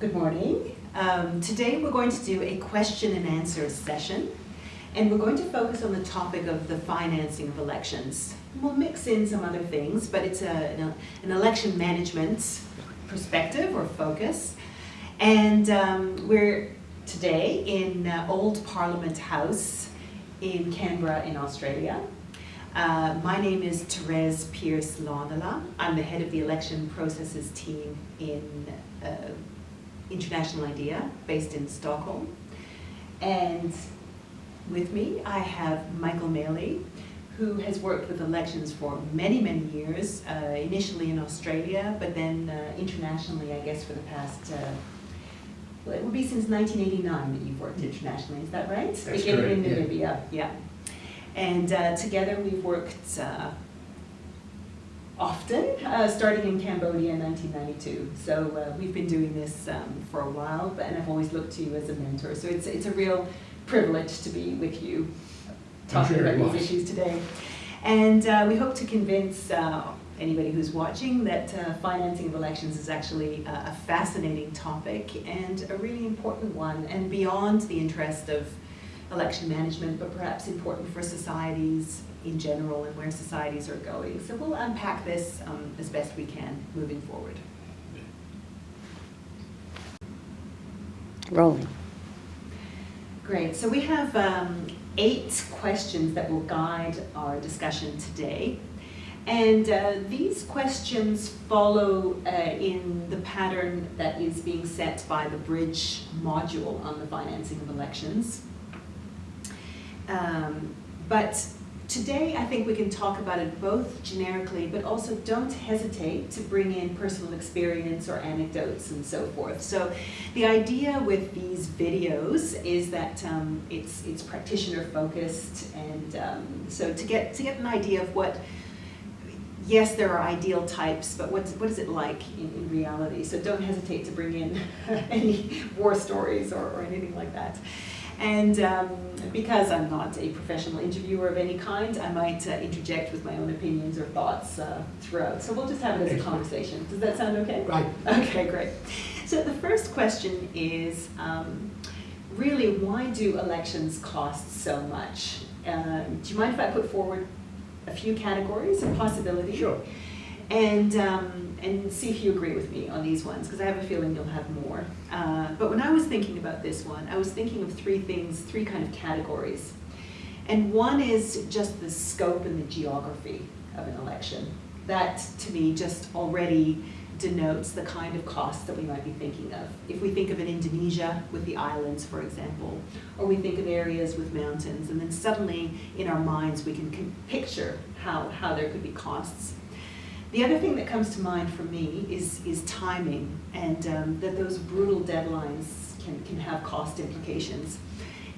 Good morning. Um, today we're going to do a question and answer session and we're going to focus on the topic of the financing of elections. We'll mix in some other things, but it's a, an, election management perspective or focus. And um, we're today in uh, Old Parliament House in Canberra in Australia. Uh, my name is Therese Pearce Laanela. I'm the head of the election processes team in uh, International IDEA, based in Stockholm. And with me, I have Michael Maley, who has worked with elections for many, many years, uh, initially in Australia, but then uh, internationally, I guess, for the past, uh, well, it would be since 1989 that you've worked internationally, is that right? That's Beginning in Namibia, yeah. yeah. And uh, together we've worked uh, often, uh, starting in Cambodia in 1992. So uh, we've been doing this um, for a while, but, and I've always looked to you as a mentor. So it's, it's a real privilege to be with you talking about these issues today. And uh, we hope to convince uh, anybody who's watching that uh, financing of elections is actually a, a fascinating topic and a really important one and beyond the interest of election management, but perhaps important for societies in general and where societies are going. So we'll unpack this um, as best we can moving forward. Rolling. Great, so we have um, eight questions that will guide our discussion today. And uh, these questions follow uh, in the pattern that is being set by the bridge module on the financing of elections. Um, but today I think we can talk about it both generically, but also don't hesitate to bring in personal experience or anecdotes and so forth. So the idea with these videos is that um, it's, it's practitioner focused and um, so to get, to get an idea of what yes, there are ideal types, but what's, what is it like in, in reality? So don't hesitate to bring in any war stories or, or anything like that. And um, because I'm not a professional interviewer of any kind, I might uh, interject with my own opinions or thoughts uh, throughout. So we'll just have it as a conversation. Does that sound okay? Right. Okay, great. So the first question is, um, really, why do elections cost so much? Um, do you mind if I put forward a few categories of possibility? Sure. And, um, and see if you agree with me on these ones, because I have a feeling you'll have more. Uh, but when I was thinking about this one, I was thinking of three things, three kind of categories. And one is just the scope and the geography of an election. That, to me, just already denotes the kind of costs that we might be thinking of. If we think of an Indonesia with the islands, for example, or we think of areas with mountains, and then suddenly in our minds we can, can picture how, how there could be costs. The other thing that comes to mind for me is, is timing, and um, that those brutal deadlines can, can have cost implications,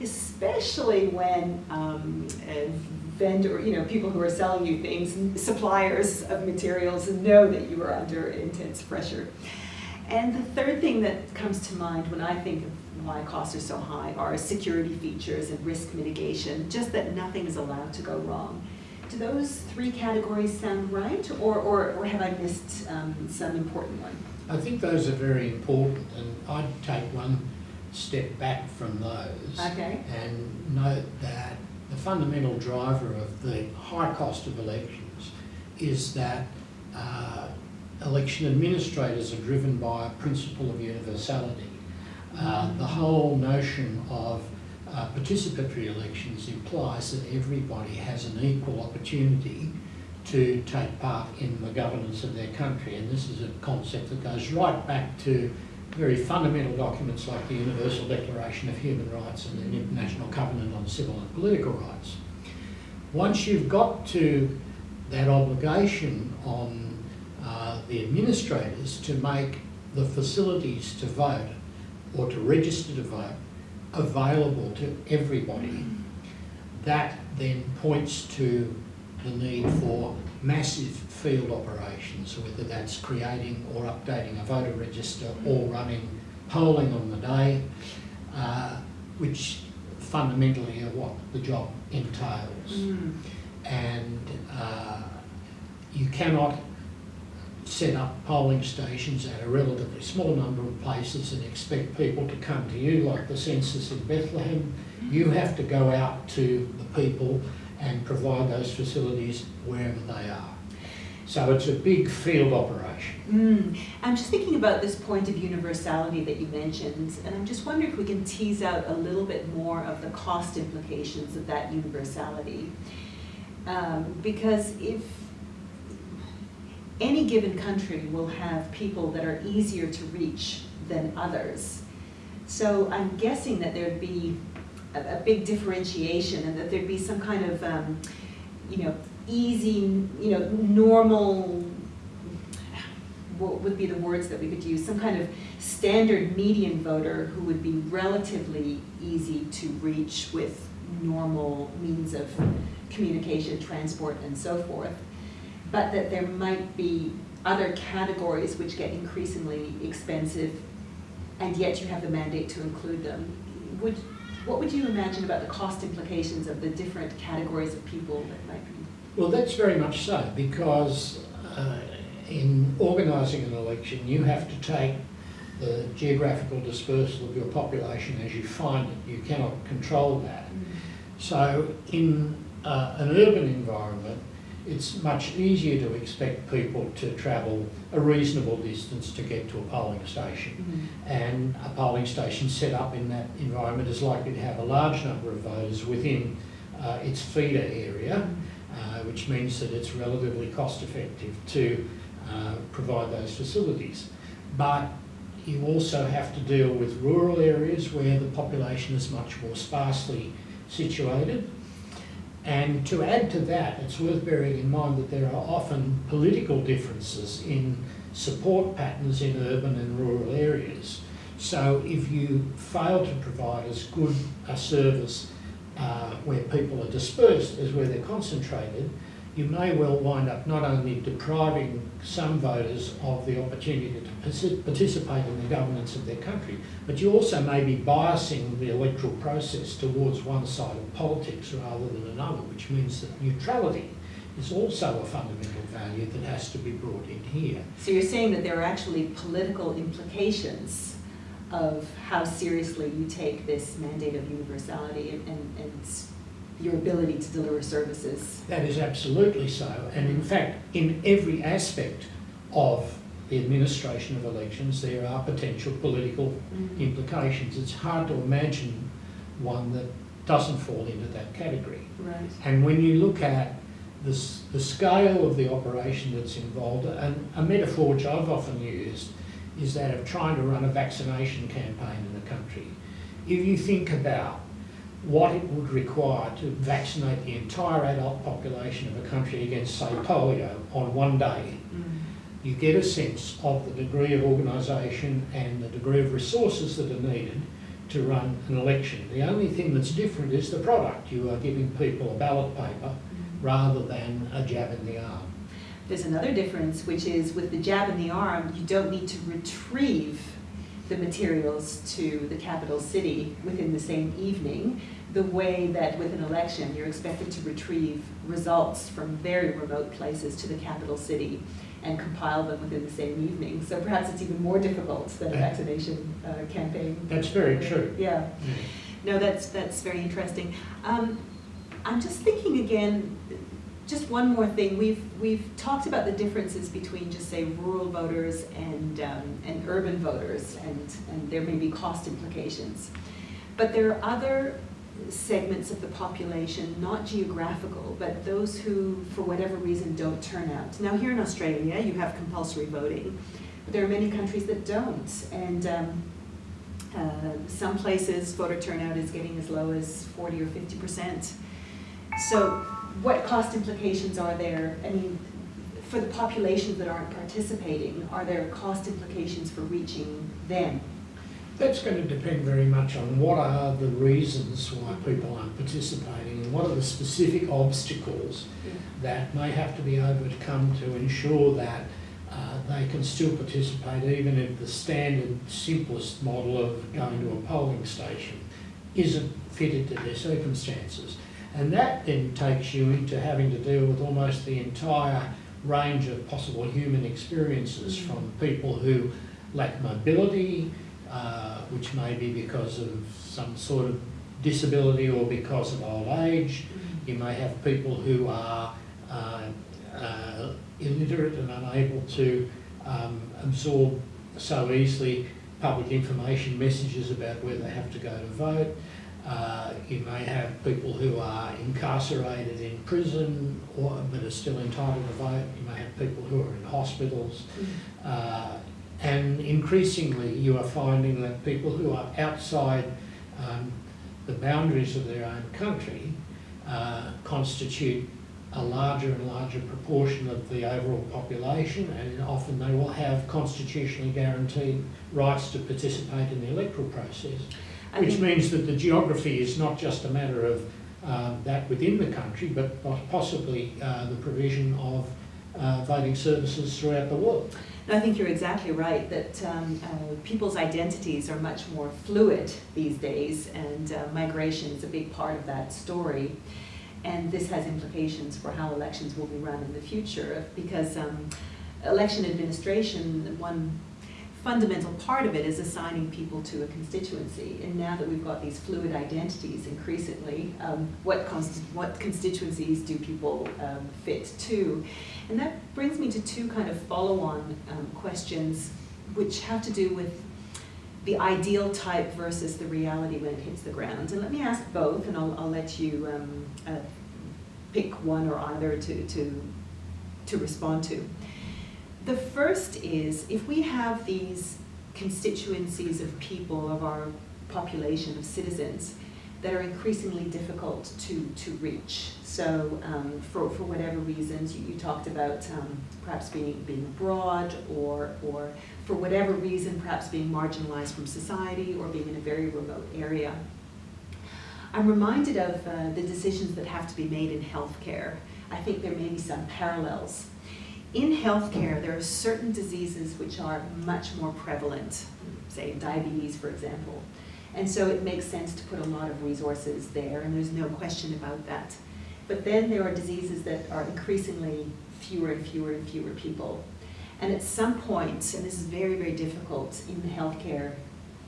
especially when um, vendor, you know, people who are selling you things, suppliers of materials know that you are under intense pressure. And the third thing that comes to mind when I think of why costs are so high are security features and risk mitigation, just that nothing is allowed to go wrong. Do those three categories sound right, or, or, or have I missed um, some important one? I think those are very important, and I'd take one step back from those Okay. and note that the fundamental driver of the high cost of elections is that uh, election administrators are driven by a principle of universality. Uh, the whole notion of uh, participatory elections implies that everybody has an equal opportunity to take part in the governance of their country. And this is a concept that goes right back to very fundamental documents like the Universal Declaration of Human Rights and the International Covenant on Civil and Political Rights. Once you've got to that obligation on uh, the administrators to make the facilities to vote or to register to vote available to everybody, that then points to the need for massive field operations, whether that's creating or updating a voter register or running polling on the day, uh, which fundamentally are what the job entails. Mm. And uh, you cannot set up polling stations at a relatively small number of places and expect people to come to you, like the census in Bethlehem. You have to go out to the people and provide those facilities wherever they are. So it's a big field operation. Mm. I'm just thinking about this point of universality that you mentioned, and I'm just wondering if we can tease out a little bit more of the cost implications of that universality. Um, because if any given country will have people that are easier to reach than others, so I'm guessing that there'd be a, a big differentiation and that there'd be some kind of, um, you know, easy, you know, normal, what would be the words that we could use, some kind of standard median voter who would be relatively easy to reach with normal means of communication, transport, and so forth. But that there might be other categories which get increasingly expensive, and yet you have the mandate to include them. Would, what would you imagine about the cost implications of the different categories of people that might be? Well, that's very much so, because uh, in organising an election, you have to take the geographical dispersal of your population as you find it. You cannot control that. So in uh, an urban environment, it's much easier to expect people to travel a reasonable distance to get to a polling station. Mm-hmm. And a polling station set up in that environment is likely to have a large number of voters within uh, its feeder area, uh, which means that it's relatively cost effective to uh, provide those facilities. But you also have to deal with rural areas where the population is much more sparsely situated. And to add to that, it's worth bearing in mind that there are often political differences in support patterns in urban and rural areas. So if you fail to provide as good a service uh, where people are dispersed as where they're concentrated, you may well wind up not only depriving some voters of the opportunity to participate in the governance of their country, but you also may be biasing the electoral process towards one side of politics rather than another, which means that neutrality is also a fundamental value that has to be brought in here. So you're saying that there are actually political implications of how seriously you take this mandate of universality and, and, and your ability to deliver services. That is absolutely so. And in fact, in every aspect of the administration of elections, there are potential political Mhm. implications. It's hard to imagine one that doesn't fall into that category. Right. And when you look at the, the scale of the operation that's involved, and a metaphor which I've often used is that of trying to run a vaccination campaign in the country. If you think about what it would require to vaccinate the entire adult population of a country against, say, polio on one day, Mm. you get a sense of the degree of organisation and the degree of resources that are needed to run an election. The only thing that's different is the product. You are giving people a ballot paper rather than a jab in the arm. There's another difference, which is with the jab in the arm, you don't need to retrieve the materials to the capital city within the same evening, the way that with an election, you're expected to retrieve results from very remote places to the capital city and compile them within the same evening. So perhaps it's even more difficult than a vaccination uh, campaign. That's very true. Yeah. No, that's, that's very interesting. Um, I'm just thinking again, just one more thing. We've, we've talked about the differences between just say rural voters and, um, and urban voters and, and there may be cost implications. But there are other segments of the population, not geographical, but those who, for whatever reason, don't turn out. Now here in Australia, you have compulsory voting, but there are many countries that don't. And um, uh, some places voter turnout is getting as low as 40 or 50 percent. So what cost implications are there? I mean, for the populations that aren't participating, are there cost implications for reaching them? That's going to depend very much on what are the reasons why people aren't participating and what are the specific obstacles that may have to be overcome to ensure that uh, they can still participate even if the standard simplest model of going to a polling station isn't fitted to their circumstances. And that then takes you into having to deal with almost the entire range of possible human experiences Mm. from people who lack mobility, uh, which may be because of some sort of disability or because of old age. You may have people who are uh, uh, illiterate and unable to um, absorb so easily public information messages about where they have to go to vote. Uh, you may have people who are incarcerated in prison or, but are still entitled to vote. You may have people who are in hospitals. Uh, and increasingly, you are finding that people who are outside um, the boundaries of their own country uh, constitute a larger and larger proportion of the overall population, and often they will have constitutionally guaranteed rights to participate in the electoral process, I which means that the geography is not just a matter of um, that within the country, but possibly uh, the provision of uh, voting services throughout the world. No, I think you're exactly right that um, uh, people's identities are much more fluid these days, and uh, migration is a big part of that story. And this has implications for how elections will be run in the future because um, election administration, one fundamental part of it is assigning people to a constituency. And now that we've got these fluid identities increasingly, um, what, consti- what constituencies do people um, fit to? And that brings me to two kind of follow-on um, questions which have to do with the ideal type versus the reality when it hits the ground. And let me ask both, and I'll, I'll let you um, uh, pick one or either to, to, to respond to. The first is if we have these constituencies of people, of our population of citizens, that are increasingly difficult to, to reach. So um, for, for whatever reasons, you, you talked about um, perhaps being, being abroad or, or for whatever reason, perhaps being marginalized from society or being in a very remote area. I'm reminded of uh, the decisions that have to be made in healthcare. I think there may be some parallels. In healthcare, there are certain diseases which are much more prevalent, say diabetes, for example. And so it makes sense to put a lot of resources there, and there's no question about that. But then there are diseases that are increasingly fewer and fewer and fewer people. And at some point, and this is very, very difficult in the healthcare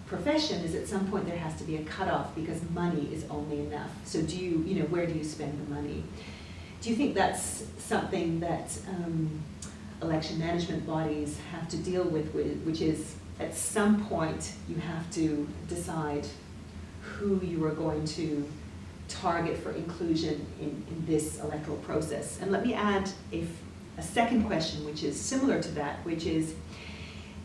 profession, is at some point there has to be a cutoff because money is only enough. So do you, you know, where do you spend the money? Do you think that's something that um, election management bodies have to deal with, which is at some point you have to decide who you are going to target for inclusion in, in this electoral process? And let me add a second question, which is similar to that, which is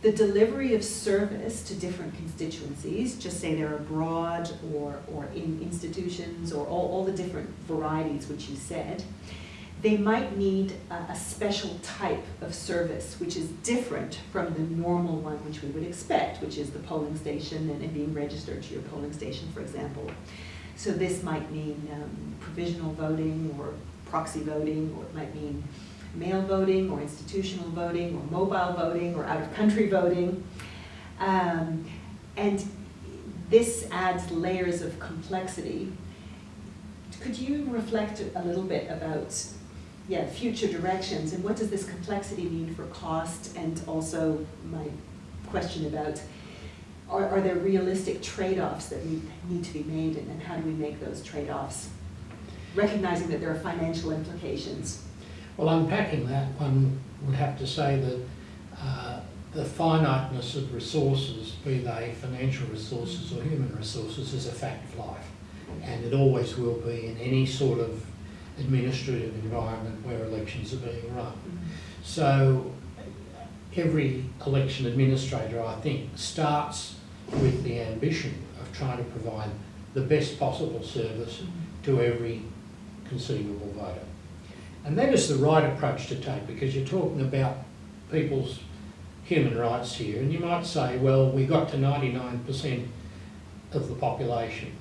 the delivery of service to different constituencies, just say they're abroad or, or in institutions or all, all the different varieties which you said, they might need a, a special type of service which is different from the normal one which we would expect, which is the polling station and, and being registered to your polling station, for example. So this might mean um, provisional voting or proxy voting, or it might mean mail voting or institutional voting or mobile voting or out-of-country voting. Um, and this adds layers of complexity. Could you reflect a little bit about yeah, future directions and what does this complexity mean for cost and also my question about are, are there realistic trade-offs that need, need to be made and, and how do we make those trade-offs? Recognizing that there are financial implications. Well, unpacking that, one would have to say that uh, the finiteness of resources, be they financial resources or human resources, is a fact of life. And it always will be in any sort of administrative environment where elections are being run. So every election administrator, I think, starts with the ambition of trying to provide the best possible service to every conceivable voter. And that is the right approach to take because you're talking about people's human rights here. And you might say, well, we got to 99% of the population.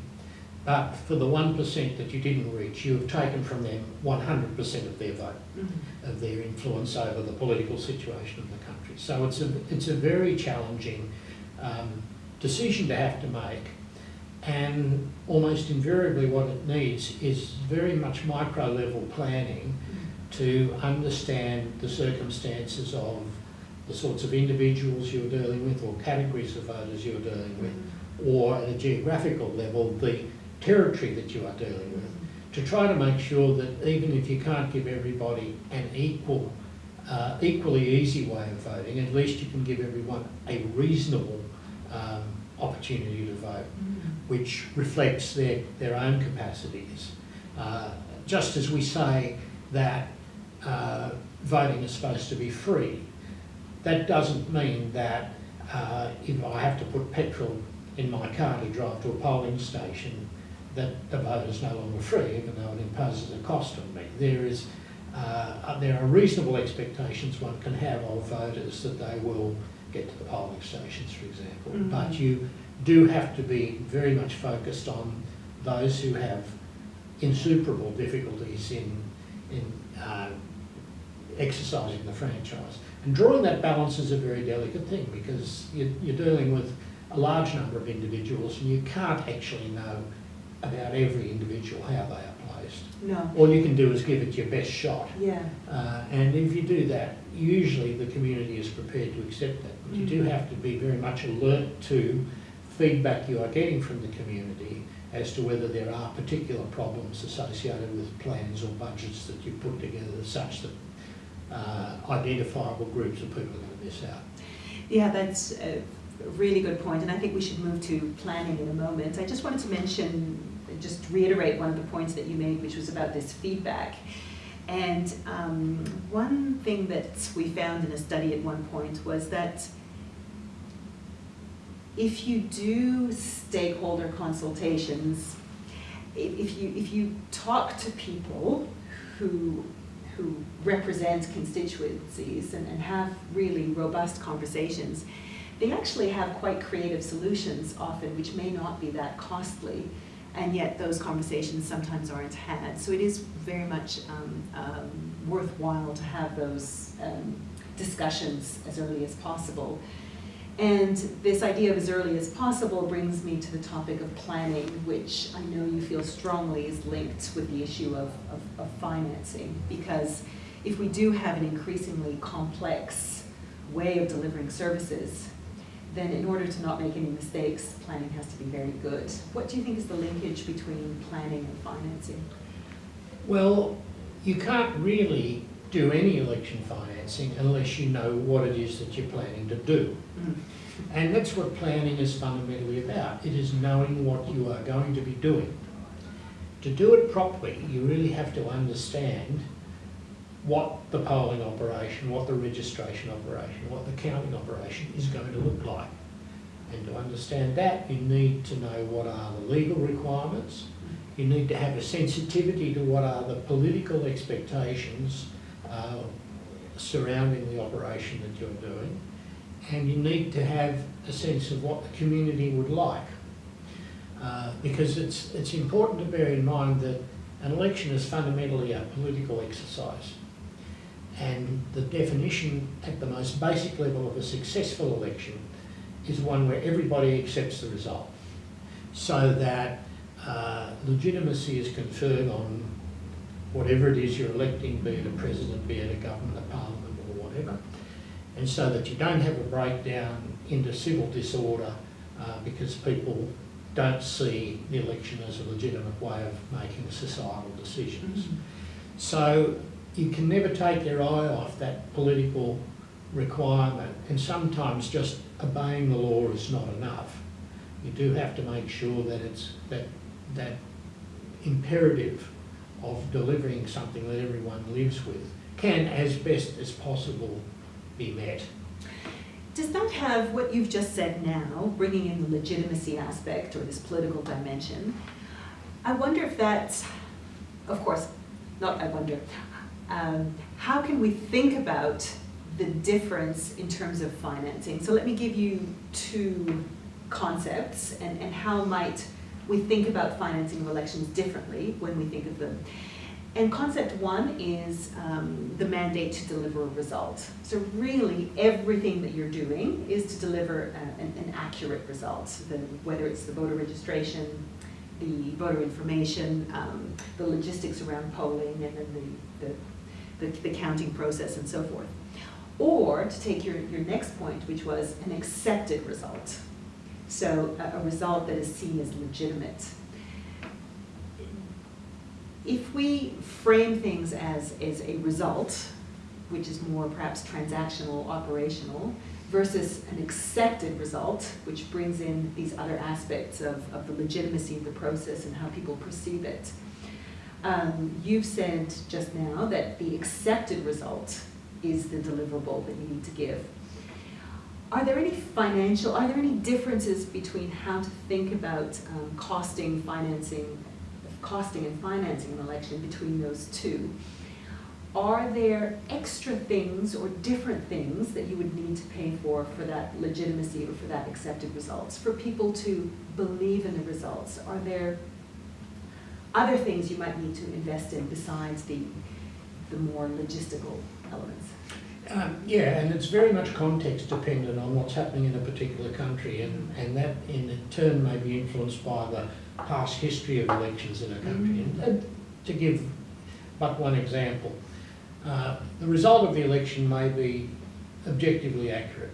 But for the 1% that you didn't reach, you have taken from them 100% of their vote, Mhm. of their influence over the political situation of the country. So it's a, it's a very challenging um, decision to have to make. And almost invariably what it needs is very much micro level planning to understand the circumstances of the sorts of individuals you're dealing with or categories of voters you're dealing with, or at a geographical level, the territory that you are dealing with, to try to make sure that even if you can't give everybody an equal, uh, equally easy way of voting, at least you can give everyone a reasonable um, opportunity to vote, which reflects their, their own capacities. Uh, just as we say that uh, voting is supposed to be free, that doesn't mean that uh, if I have to put petrol in my car to drive to a polling station, that the vote is no longer free, even though it imposes a cost on me. There is, uh, there are reasonable expectations one can have of voters that they will get to the polling stations, for example. Mhm. But you do have to be very much focused on those who have insuperable difficulties in, in uh, exercising the franchise. And drawing that balance is a very delicate thing because you, you're dealing with a large number of individuals and you can't actually know about every individual how they are placed. No, All you can do is give it your best shot. yeah, Uh, and if you do that, usually the community is prepared to accept that. But you do Mhm. have to be very much alert to feedback you are getting from the community as to whether there are particular problems associated with plans or budgets that you put together such that uh, identifiable groups of people are going to miss out. yeah, that's a really good point, and I think we should move to planning in a moment. I just wanted to mention, just reiterate one of the points that you made, which was about this feedback. And um, one thing that we found in a study at one point was that if you do stakeholder consultations, if you, if you talk to people who, who represent constituencies and, and have really robust conversations, they actually have quite creative solutions often, which may not be that costly, and yet those conversations sometimes aren't had. So it is very much um, um, worthwhile to have those um, discussions as early as possible. And this idea of as early as possible brings me to the topic of planning, which I know you feel strongly is linked with the issue of, of, of financing. Because if we do have an increasingly complex way of delivering services, then in order to not make any mistakes, planning has to be very good. What do you think is the linkage between planning and financing? Well, you can't really do any election financing unless you know what it is that you're planning to do. Mm. And that's what planning is fundamentally about. It is knowing what you are going to be doing. To do it properly, you really have to understand what the polling operation, what the registration operation, what the counting operation is going to look like. And to understand that, you need to know what are the legal requirements. You need to have a sensitivity to what are the political expectations uh, surrounding the operation that you're doing and you need to have a sense of what the community would like. Uh, because it's, it's important to bear in mind that an election is fundamentally a political exercise. And the definition at the most basic level of a successful election is one where everybody accepts the result. So that uh, legitimacy is conferred on whatever it is you're electing, be it a president, be it a government, a parliament or whatever and so that you don't have a breakdown into civil disorder uh, because people don't see the election as a legitimate way of making societal decisions. So you can never take your eye off that political requirement and sometimes just obeying the law is not enough. You do have to make sure that it's that that imperative of delivering something that everyone lives with can as best as possible be met. Does that have what you've just said now, bringing in the legitimacy aspect or this political dimension? I wonder if that's, of course, not I wonder, um, how can we think about the difference in terms of financing? So let me give you two concepts and, and how might we think about financing of elections differently when we think of them. And concept one is um, the mandate to deliver a result. So really, everything that you're doing is to deliver a, an, an, accurate result. The, whether it's the voter registration, the voter information, um, the logistics around polling, and then the, the the, the counting process and so forth. Or to take your, your next point, which was an accepted result. So a, a result that is seen as legitimate. If we frame things as, as a result, which is more perhaps transactional, operational, versus an accepted result, which brings in these other aspects of, of the legitimacy of the process and how people perceive it. Um, you've said just now that the accepted result is the deliverable that you need to give. Are there any financial, are there any differences between how to think about um, costing, financing, costing and financing an election between those two? Are there extra things or different things that you would need to pay for for that legitimacy or for that accepted results? For people to believe in the results, are there other things you might need to invest in besides the, the more logistical elements? Um, yeah, and it's very much context dependent on what's happening in a particular country, and, and that in turn may be influenced by the past history of elections in a country. Mm. And, and to give but one example, uh, the result of the election may be objectively accurate,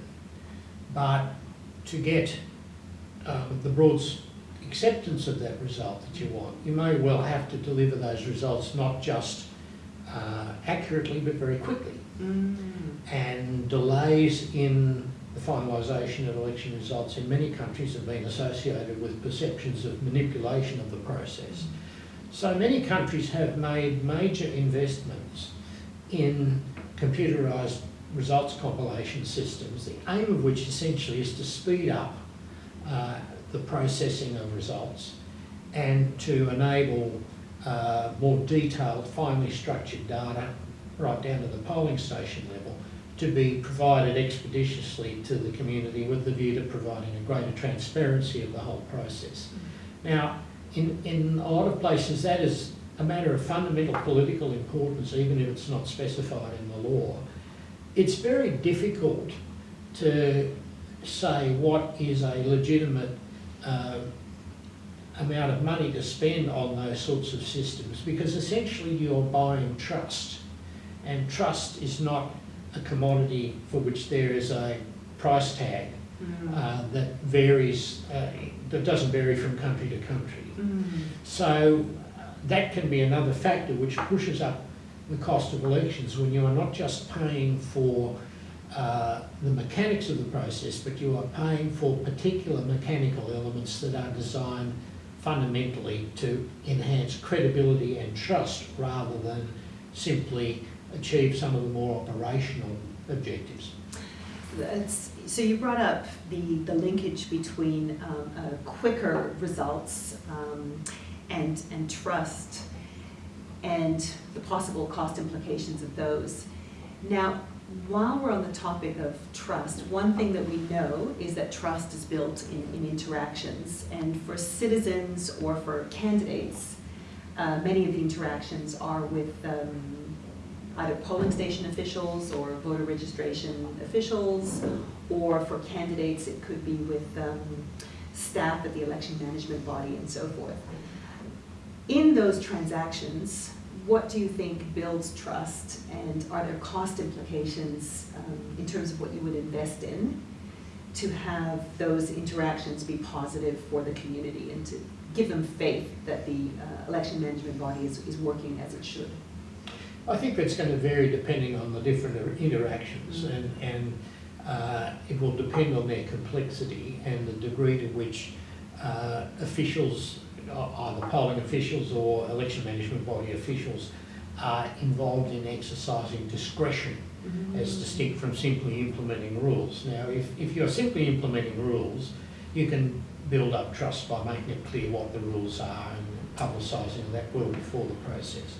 but to get uh, the broad acceptance of that result that you want, you may well have to deliver those results not just uh, accurately but very quickly. Mm. And delays in the finalisation of election results in many countries have been associated with perceptions of manipulation of the process. So many countries have made major investments in computerised results compilation systems, the aim of which essentially is to speed up uh, the processing of results and to enable uh, more detailed, finely structured data right down to the polling station level to be provided expeditiously to the community with the view to providing a greater transparency of the whole process. Now, in, in a lot of places that is a matter of fundamental political importance, even if it's not specified in the law. It's very difficult to say what is a legitimate uh, amount of money to spend on those sorts of systems because essentially you're buying trust and trust is not a commodity for which there is a price tag Mm. uh, that varies, uh, that doesn't vary from country to country. Mm. So uh, that can be another factor which pushes up the cost of elections when you are not just paying for uh, the mechanics of the process, but you are paying for particular mechanical elements that are designed fundamentally to enhance credibility and trust rather than simply achieve some of the more operational objectives. So you brought up the, the linkage between um, uh, quicker results um, and, and trust and the possible cost implications of those. Now, while we're on the topic of trust, one thing that we know is that trust is built in, in interactions. And for citizens or for candidates, uh, many of the interactions are with um, either polling station officials or voter registration officials, or for candidates, it could be with um, staff at the election management body and so forth. In those transactions, what do you think builds trust, and are there cost implications um, in terms of what you would invest in to have those interactions be positive for the community and to give them faith that the uh, election management body is, is working as it should? I think that's going to vary depending on the different interactions and, and uh, it will depend on their complexity and the degree to which uh, officials, either polling officials or election management body officials, are involved in exercising discretion Mm-hmm. as distinct from simply implementing rules. Now, if, if you're simply implementing rules, you can build up trust by making it clear what the rules are and publicising that well before the process.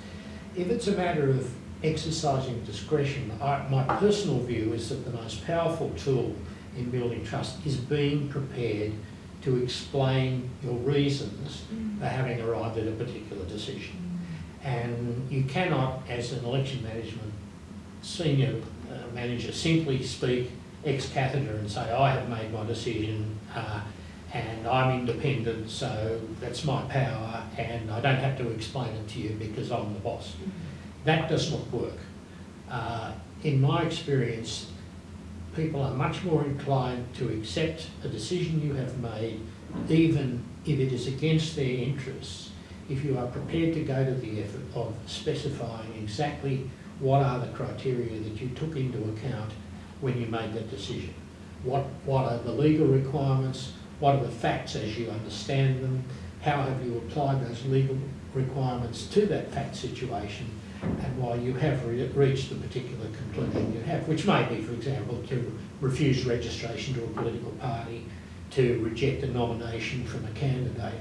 If it's a matter of exercising discretion, I, my personal view is that the most powerful tool in building trust is being prepared to explain your reasons for having arrived at a particular decision. And you cannot, as an election management senior uh, manager, simply speak ex cathedra and say, I have made my decision uh, and I'm independent, so that's my power, and I don't have to explain it to you because I'm the boss. That does not work. uh, in my experience, people are much more inclined to accept a decision you have made, even if it is against their interests, if you are prepared to go to the effort of specifying exactly what are the criteria that you took into account when you made that decision. What, what are the legal requirements? What are the facts as you understand them? How have you applied those legal requirements to that fact situation? And why you have re- reached the particular conclusion you have, which may be, for example, to refuse registration to a political party, to reject a nomination from a candidate,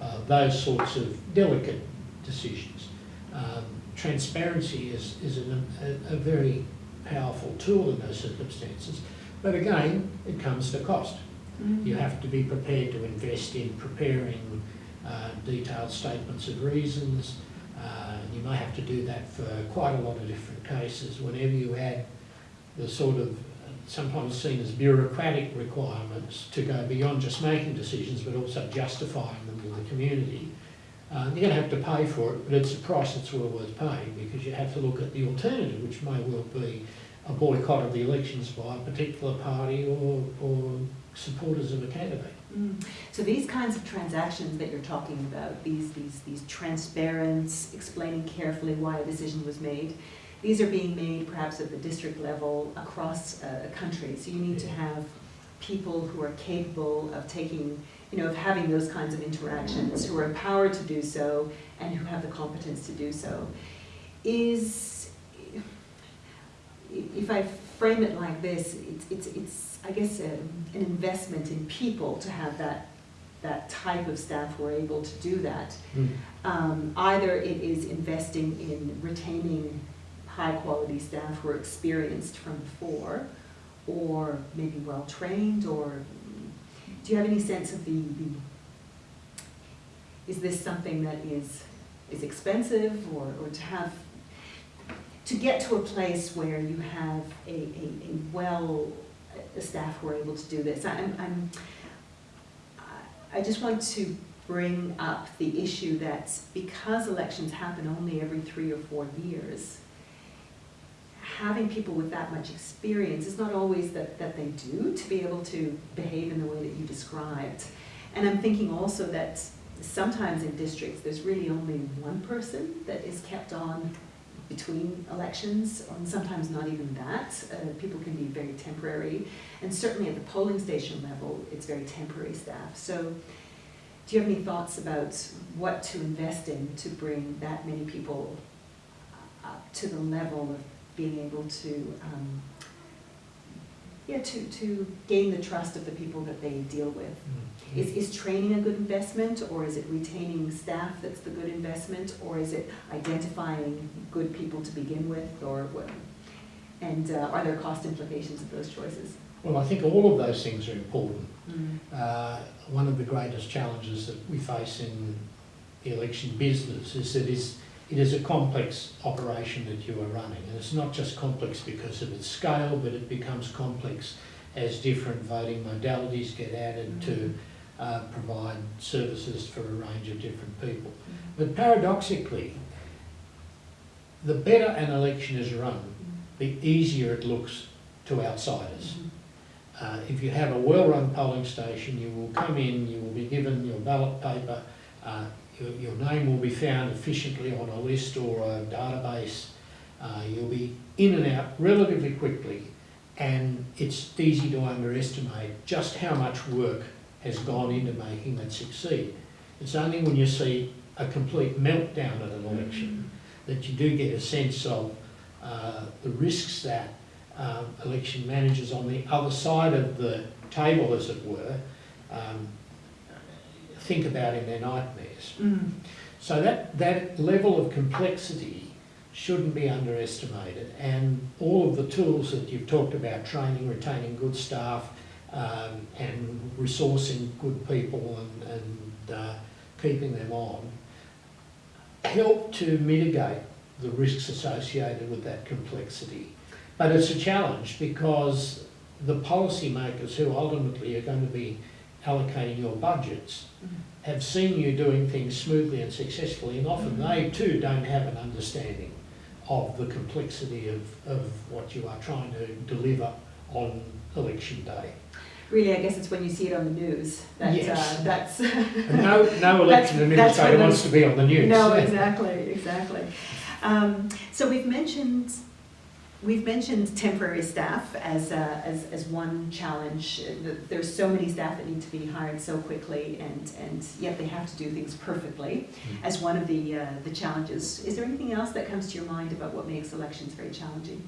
uh, those sorts of delicate decisions. Um, transparency is, is an, a, a very powerful tool in those circumstances, but again, it comes to cost. You have to be prepared to invest in preparing uh, detailed statements of reasons. Uh, you may have to do that for quite a lot of different cases. Whenever you add the sort of sometimes seen as bureaucratic requirements to go beyond just making decisions but also justifying them to the community, uh, you're going to have to pay for it, but it's a price that's well worth paying because you have to look at the alternative, which may well be a boycott of the elections by a particular party or, or supporters of a candidate. Mm. So these kinds of transactions that you're talking about, these, these, these transparent, explaining carefully why a decision was made, these are being made perhaps at the district level across a country. So you need to have people who are capable of taking, you know, of having those kinds of interactions, who are empowered to do so and who have the competence to do so. Is, if I frame it like this, it's, it's, it's I guess, a, an investment in people to have that, that type of staff who are able to do that. Um, either it is investing in retaining high quality staff who are experienced from before, or maybe well trained, or do you have any sense of the, the is this something that is is expensive, or, or to have to get to a place where you have a, a, a well a staff who are able to do this. I'm, I'm I just want to bring up the issue that because elections happen only every three or four years, having people with that much experience is not always that, that they do to be able to behave in the way that you described. And I'm thinking also that sometimes in districts there's really only one person that is kept on between elections, and sometimes not even that. Uh, people can be very temporary, and certainly at the polling station level, it's very temporary staff. So, do you have any thoughts about what to invest in to bring that many people up to the level of being able to, um, yeah, to, to gain the trust of the people that they deal with? Is, is training a good investment, or is it retaining staff that's the good investment, or is it identifying good people to begin with, or what? And uh, are there cost implications of those choices? Well, I think all of those things are important. Mm. Uh, one of the greatest challenges that we face in the election business is that it's, it is a complex operation that you are running. And it's not just complex because of its scale, but it becomes complex as different voting modalities get added to uh, provide services for a range of different people. But paradoxically, the better an election is run, the easier it looks to outsiders. Mhm. Uh, if you have a well-run polling station, you will come in, you will be given your ballot paper, uh, your, your name will be found efficiently on a list or a database. Uh, you'll be in and out relatively quickly, and it's easy to underestimate just how much work has gone into making that succeed. It's only when you see a complete meltdown at an election that you do get a sense of uh, the risks that um, election managers on the other side of the table, as it were, um, think about in their nightmares. Mm. So that, that level of complexity shouldn't be underestimated. And all of the tools that you've talked about, training, retaining good staff, um, and resourcing good people and, and uh, keeping them on, help to mitigate the risks associated with that complexity. But it's a challenge because the policymakers who ultimately are going to be allocating your budgets Mm. have seen you doing things smoothly and successfully, and often they too don't have an understanding of the complexity of, of what you are trying to deliver on election day. Really, I guess it's when you see it on the news that Yes. uh, that's. No, no election administrator wants to be on the news. No, exactly, exactly. Um, so we've mentioned, we've mentioned temporary staff as, uh, as, as one challenge. There's so many staff that need to be hired so quickly and, and yet they have to do things perfectly Mm. as one of the, uh, the challenges. Is there anything else that comes to your mind about what makes elections very challenging?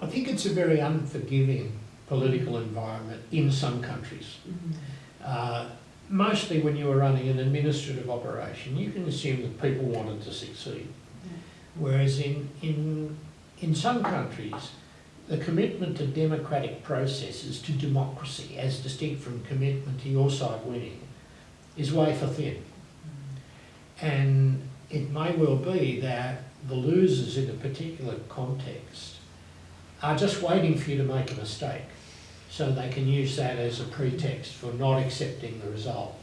I think it's a very unforgiving political environment in some countries. Uh, mostly when you are running an administrative operation, you can assume that people wanted to succeed. Whereas in, in, in some countries, the commitment to democratic processes, to democracy, as distinct from commitment to your side winning, is wafer thin. And it may well be that the losers in a particular context are just waiting for you to make a mistake so they can use that as a pretext for not accepting the result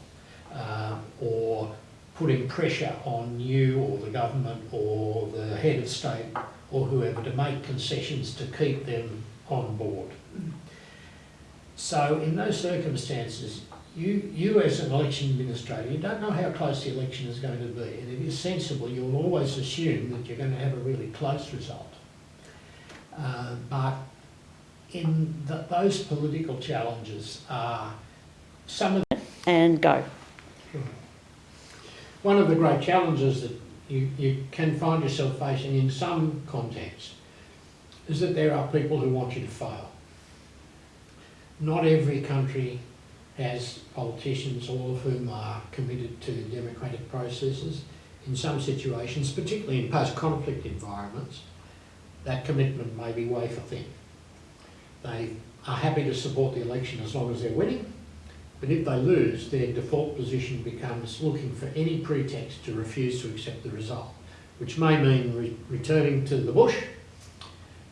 uh, or putting pressure on you or the government or the head of state or whoever to make concessions to keep them on board. So in those circumstances, you, you as an election administrator, you don't know how close the election is going to be. And if you're sensible, you'll always assume that you're going to have a really close result. Uh, but in th those political challenges are some of and go. one of the great challenges that you, you can find yourself facing in some context is that there are people who want you to fail. Not every country has politicians, all of whom are committed to democratic processes. In some situations, particularly in post-conflict environments, that commitment may be wafer thin. They are happy to support the election as long as they're winning, but if they lose, their default position becomes looking for any pretext to refuse to accept the result, which may mean re- returning to the bush,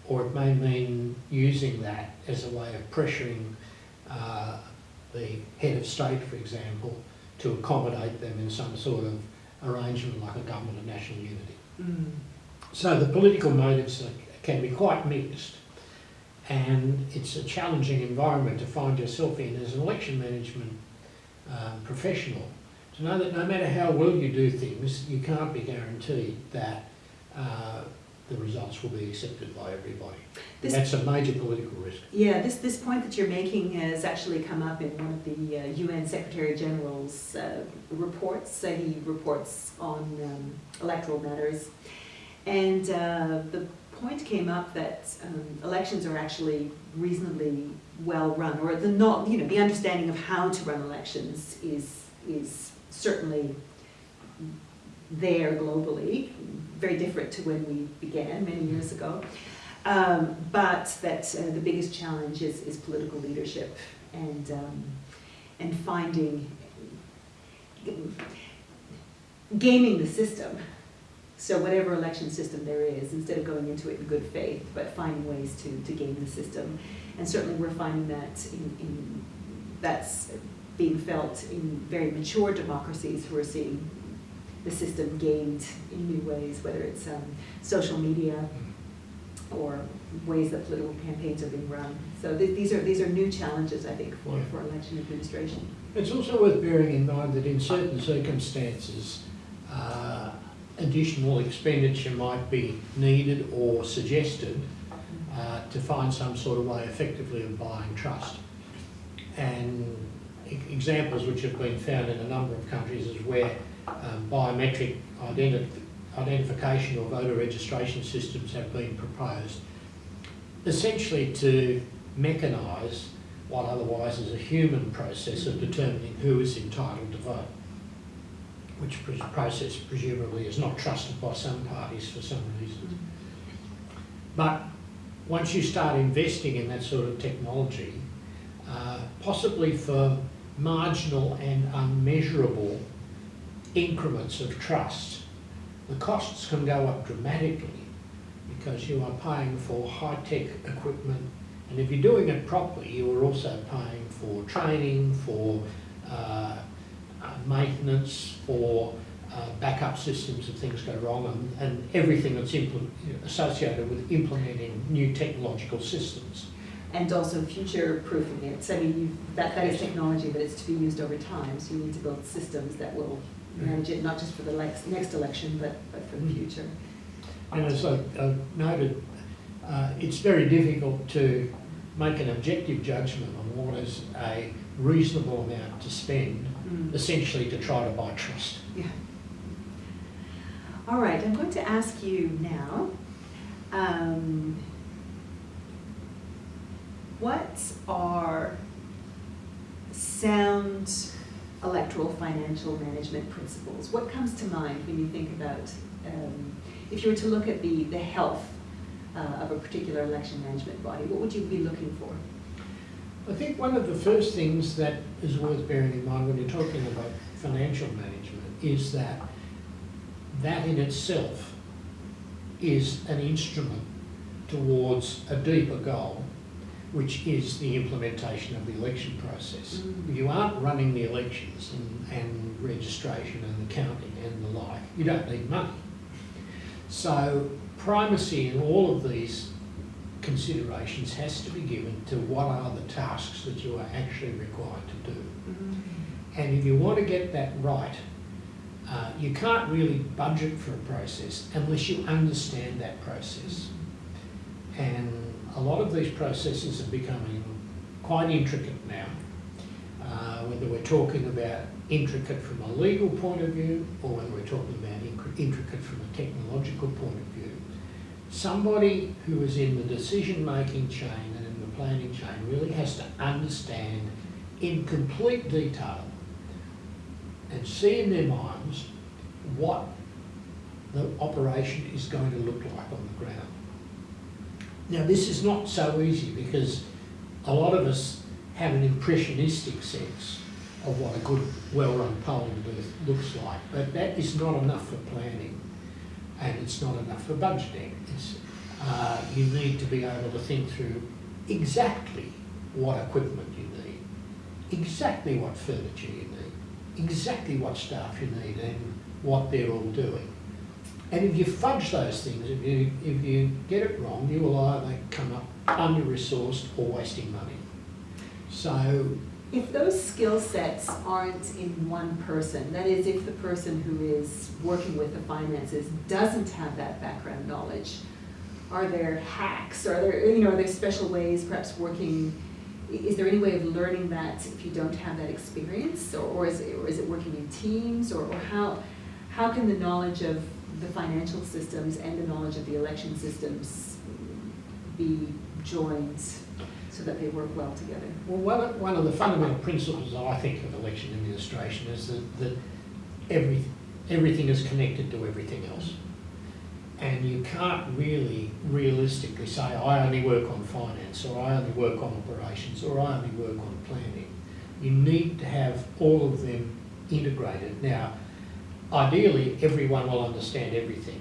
or it may mean using that as a way of pressuring uh, the head of state, for example, to accommodate them in some sort of arrangement like a government of national unity. So the political motives are- can be quite mixed, and it's a challenging environment to find yourself in as an election management um, professional. To know that no matter how well you do things, you can't be guaranteed that uh, the results will be accepted by everybody. This- that's a major political risk. Yeah, this, this point that you're making has actually come up in one of the uh, UN Secretary General's uh, reports. He reports on um, electoral matters. And uh, the point came up that um, elections are actually reasonably well run, or the not, you know, the understanding of how to run elections is, is certainly there globally, very different to when we began many years ago. Um, but that uh, the biggest challenge is, is political leadership and, um, and finding, gaming the system. So whatever election system there is, instead of going into it in good faith, but finding ways to, to game the system. And certainly we're finding that in, in, that's being felt in very mature democracies who are seeing the system gamed in new ways, whether it's um, social media, or ways that political campaigns are being run. So th- these are, these are new challenges, I think, for, Yeah. for election administration. It's also worth bearing in mind that in certain circumstances, uh, additional expenditure might be needed or suggested uh, to find some sort of way effectively of buying trust. And e- examples which have been found in a number of countries is where um, biometric identi- identification or voter registration systems have been proposed, essentially to mechanise what otherwise is a human process of determining who is entitled to vote, which process presumably is not trusted by some parties for some reasons. But once you start investing in that sort of technology, uh, possibly for marginal and unmeasurable increments of trust, the costs can go up dramatically because you are paying for high-tech equipment and if you're doing it properly, you are also paying for training, for uh, maintenance, for uh, backup systems if things go wrong, and, and everything that's associated with implementing new technological systems. And also future proofing it. So I mean, you, that, that is technology, but it's to be used over time. So you need to build systems that will manage it, not just for the next, next election, but, but for the Mm. future. And as I, I noted, uh, it's very difficult to make an objective judgment on what is a reasonable amount to spend, Mm. essentially to try to buy trust. Yeah. All right, I'm going to ask you now, um, what are sound electoral financial management principles? What comes to mind when you think about, um, if you were to look at the, the health uh, of a particular election management body, what would you be looking for? I think one of the first things that is worth bearing in mind when you're talking about financial management is that that in itself is an instrument towards a deeper goal, which is the implementation of the election process. Mm. You aren't running the elections and, and registration and the counting and the like. You don't need money. So primacy in all of these considerations has to be given to what are the tasks that you are actually required to do. And if you want to get that right, uh, you can't really budget for a process unless you understand that process. And a lot of these processes are becoming quite intricate now. Uh, whether we're talking about intricate from a legal point of view or whether we're talking about intricate from a technological point of view, somebody who is in the decision-making chain and in the planning chain really has to understand in complete detail and see in their minds what the operation is going to look like on the ground. Now, this is not so easy because a lot of us have an impressionistic sense of what a good, well-run polling booth looks like, but that is not enough for planning and it's not enough for budgeting. Uh, you need to be able to think through exactly what equipment you need, exactly what furniture you need, exactly what staff you need and what they're all doing. And if you fudge those things, if you, if you get it wrong, you will either come up under-resourced or wasting money. So, If those skill sets aren't in one person, that is, if the person who is working with the finances doesn't have that background knowledge, are there hacks, are there, you know, are there special ways, perhaps working, is there any way of learning that if you don't have that experience? Or, or is it, or is it working in teams, or, or how, how can the knowledge of the financial systems and the knowledge of the election systems be joined so that they work well together? well, one of, the fundamental principles, I think, of election administration is that, that every, everything is connected to everything else. And you can't really realistically say, I only work on finance, or I only work on operations, or I only work on planning. You need to have all of them integrated. Now, ideally, everyone will understand everything.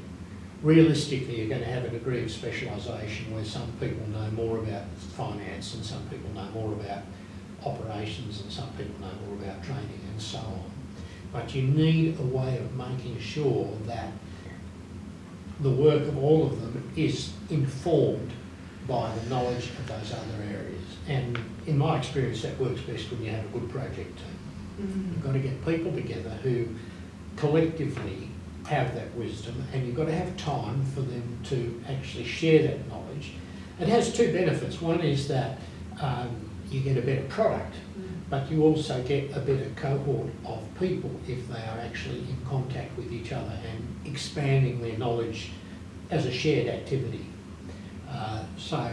Realistically, you're going to have a degree of specialisation where some people know more about finance and some people know more about operations and some people know more about training and so on. But you need a way of making sure that the work of all of them is informed by the knowledge of those other areas. And in my experience, that works best when you have a good project team. Mm-hmm. You've got to get people together who collectively have that wisdom and you've got to have time for them to actually share that knowledge. It has two benefits. One is that um, you get a better product, but you also get a better cohort of people if they are actually in contact with each other and expanding their knowledge as a shared activity. Uh, so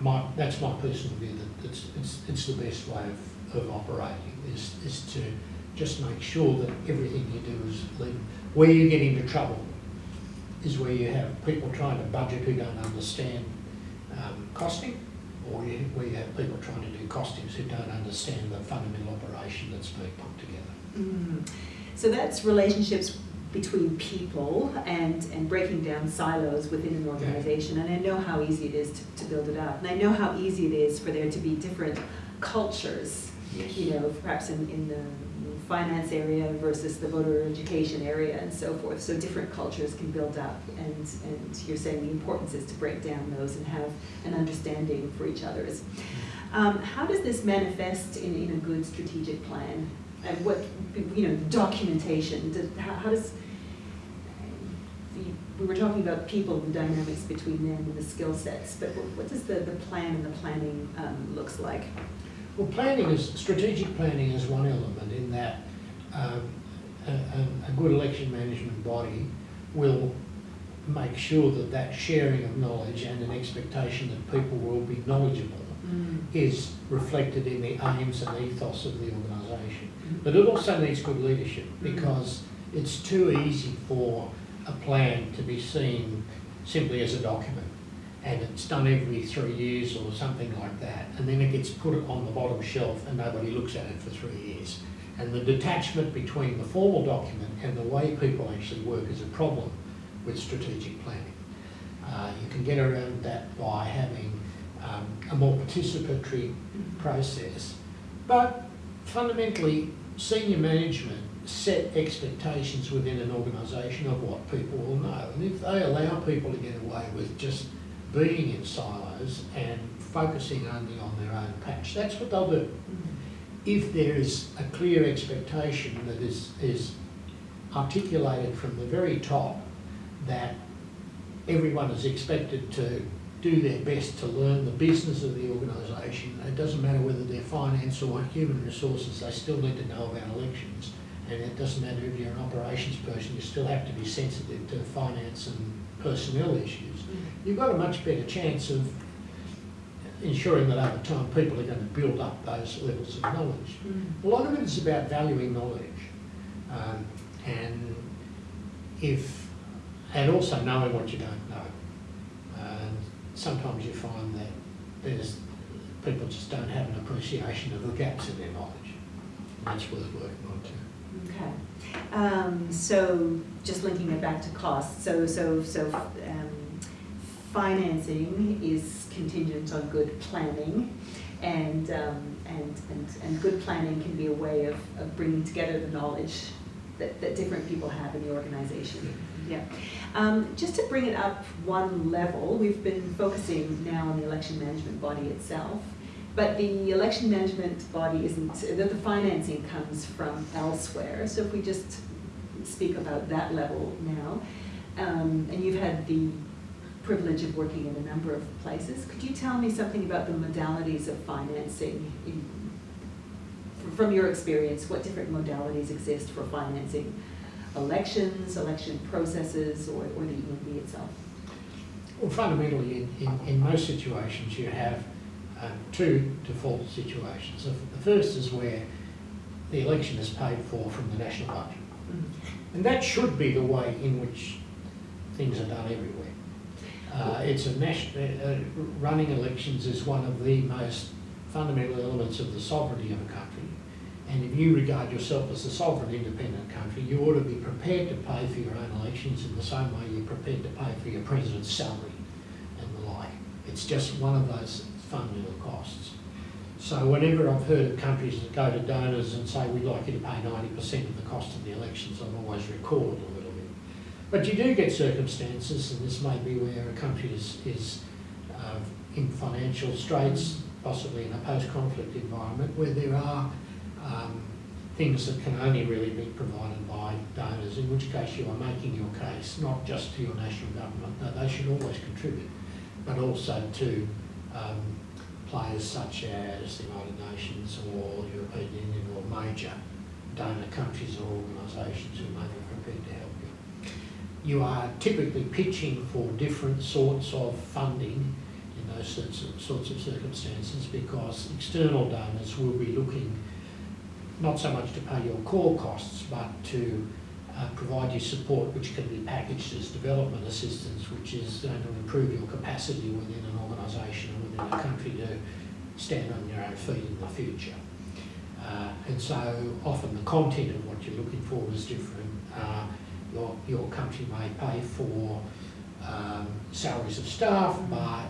my, that's my personal view that it's, it's, it's the best way of, of operating is, is to just make sure that everything you do is legal. Where you get into trouble is where you have people trying to budget who don't understand um, costing, or you, where you have people trying to do costings who don't understand the fundamental operation that's being put together. Mm. So that's relationships between people and, and breaking down silos within an organization. And I know how easy it is to, to build it up. And I know how easy it is for there to be different cultures Yes. you know, perhaps in, in the finance area versus the voter education area and so forth. So different cultures can build up and, and you're saying the importance is to break down those and have an understanding for each other's. Um, how does this manifest in, in a good strategic plan? And what, you know, documentation, does, how, how does, we were talking about people, the dynamics between them and the skill sets, but what, does the, the plan and the planning um, looks like? Well, planning is, strategic planning is one element in that um, a, a, a good election management body will make sure that that sharing of knowledge and an expectation that people will be knowledgeable mm. is reflected in the aims and ethos of the organisation. Mm. But it also needs good leadership mm. because it's too easy for a plan to be seen simply as a document and it's done every three years or something like that and then it gets put on the bottom shelf and nobody looks at it for three years. And the detachment between the formal document and the way people actually work is a problem with strategic planning. Uh, you can get around that by having um, a more participatory process. But fundamentally, senior management set expectations within an organisation of what people will know. And if they allow people to get away with just being in silos and focusing only on their own patch, that's what they'll do. Mm-hmm. If there is a clear expectation that is, is articulated from the very top that everyone is expected to do their best to learn the business of the organisation. It doesn't matter whether they're finance or human resources, they still need to know about elections. And it doesn't matter if you're an operations person, you still have to be sensitive to finance and personnel issues. You've got a much better chance of ensuring that over time people are going to build up those levels of knowledge. A lot of it is about valuing knowledge. Um, and if, and also knowing what you don't know. And sometimes you find that there's, people just don't have an appreciation of the gaps in their knowledge. And that's worth working. Okay. Um, so just linking it back to costs, so, so, so, um, financing is contingent on good planning. And, um, and, and, and good planning can be a way of, of bringing together the knowledge that, that different people have in the organization. Yeah. Um, just to bring it up one level, we've been focusing now on the election management body itself. But the election management body isn't, the, the financing comes from elsewhere. So if we just speak about that level now, um, and you've had the privilege of working in a number of places, could you tell me something about the modalities of financing? In, from your experience, what different modalities exist for financing elections, election processes, or, or the EMB itself? Well, fundamentally, in, in, in most situations, you have um, two default situations. The, the first is where the election is paid for from the national budget. And that should be the way in which things are done everywhere. Uh, it's a national, uh, running elections is one of the most fundamental elements of the sovereignty of a country. And if you regard yourself as a sovereign independent country, you ought to be prepared to pay for your own elections in the same way you're prepared to pay for your president's salary and the like. It's just one of those fundamental costs. So whenever I've heard of countries that go to donors and say, we'd like you to pay 90% of the cost of the elections, I've always recoiled a little bit. But you do get circumstances, and this may be where a country is, is uh, in financial straits, possibly in a post-conflict environment, where there are um, things that can only really be provided by donors, in which case you are making your case not just to your national government, they should always contribute, but also to um, players such as the United Nations or the European Union or major donor countries or organisations who may be prepared to help you. You are typically pitching for different sorts of funding in those sorts of, sorts of circumstances because external donors will be looking not so much to pay your core costs, but to uh, provide you support which can be packaged as development assistance, which is going to improve your capacity within an organisation within a country to stand on your own feet in the future. Uh, and so often the content of what you're looking for is different. Uh, your, your country may pay for um, salaries of staff, but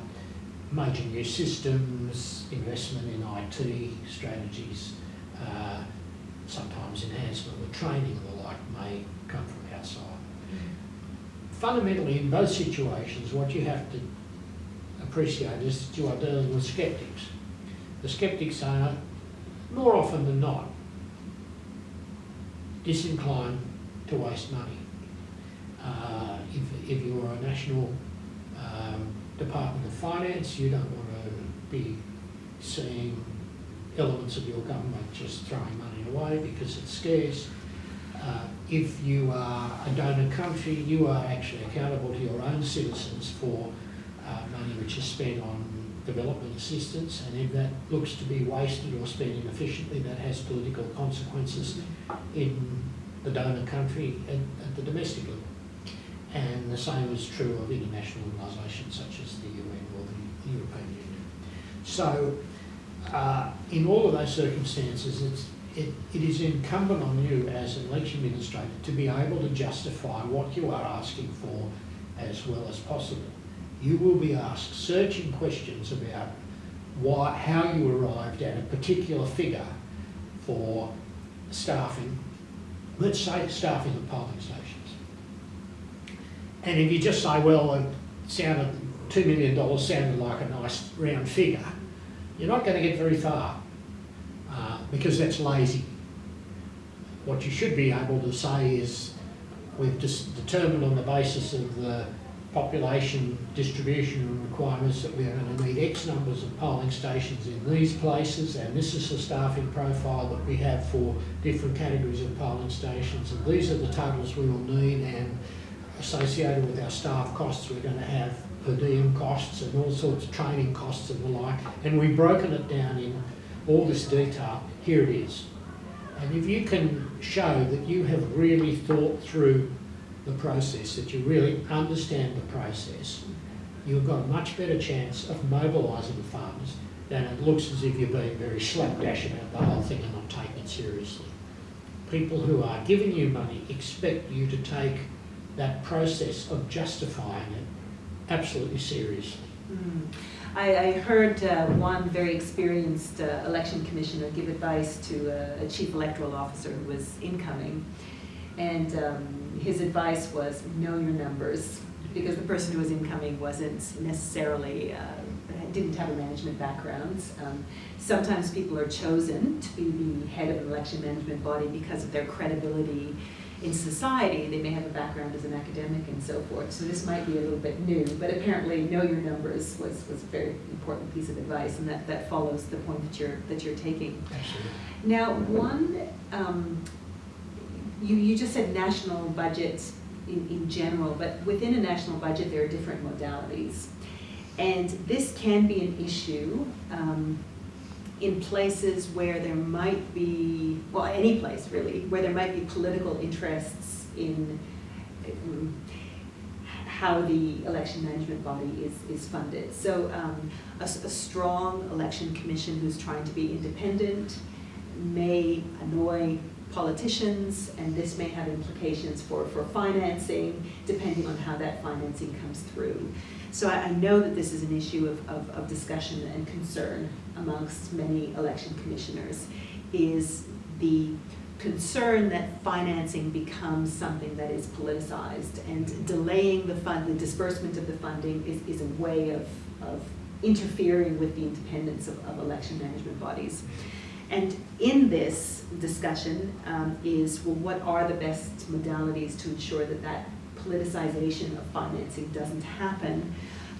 major new systems, investment in IT strategies, uh, sometimes enhancement with training and the like may come from outside. Fundamentally, in both situations, what you have to appreciate is that you are dealing with skeptics. The skeptics are, more often than not, disinclined to waste money. Uh, if, if you're a national um, Department of Finance, you don't want to be seeing elements of your government just throwing money away because it's scarce. Uh, if you are a donor country, you are actually accountable to your own citizens for uh, money which is spent on development assistance, and if that looks to be wasted or spent inefficiently, that has political consequences in the donor country and at the domestic level. And the same is true of international organisations such as the UN or the European Union. So, uh, in all of those circumstances, it's, it, it is incumbent on you as an election administrator to be able to justify what you are asking for as well as possible. You will be asked searching questions about why, how you arrived at a particular figure for staffing, let's say staffing of polling stations. And if you just say, well, it sounded, $2 million sounded like a nice round figure, you're not going to get very far uh, because that's lazy. What you should be able to say is we've just determined on the basis of the population distribution and requirements that we are going to need X numbers of polling stations in these places and this is the staffing profile that we have for different categories of polling stations and these are the totals we will need and associated with our staff costs we're going to have per diem costs and all sorts of training costs and the like and we've broken it down in all this detail. Here it is. And if you can show that you have really thought through the process, that you really understand the process, you've got a much better chance of mobilising funds than it looks as if you're being very slapdash about the whole thing and not taking it seriously. People who are giving you money expect you to take that process of justifying it absolutely seriously. Mm. I, I, heard uh, one very experienced uh, election commissioner give advice to a, chief electoral officer who was incoming, and um, his advice was know your numbers because the person who was incoming wasn't necessarily uh, didn't have a management background. Um, sometimes people are chosen to be the head of an election management body because of their credibility in society, they may have a background as an academic and so forth. So this might be a little bit new, but apparently know your numbers was, was a very important piece of advice, and that, that follows the point that you're that you're taking. Absolutely. Now, one, um, you you just said national budgets in, in general, but within a national budget there are different modalities, and this can be an issue. Um, in places where there might be, well, any place really, where there might be political interests in um, how the election management body is, is funded. So um, a, a, strong election commission who's trying to be independent may annoy politicians, and this may have implications for, for financing, depending on how that financing comes through. So I, I know that this is an issue of, of, of discussion and concern amongst many election commissioners, is the concern that financing becomes something that is politicized and delaying the fund, the disbursement of the funding is, is a way of, of interfering with the independence of, of election management bodies. And in this discussion um, is, well, what are the best modalities to ensure that that politicization of financing doesn't happen?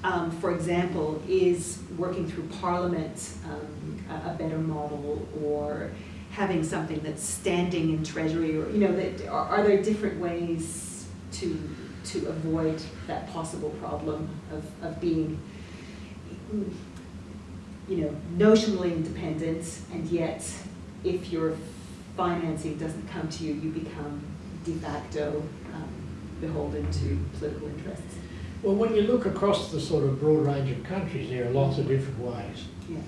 Um, for example, is working through Parliament um, a, a, better model or having something that's standing in Treasury or, you know, that, are, are there different ways to, to avoid that possible problem of, of being you know, notionally independent, and yet if your financing doesn't come to you, you become de facto um, beholden to political interests. Well, when you look across the sort of broad range of countries, there are lots of different ways yeah.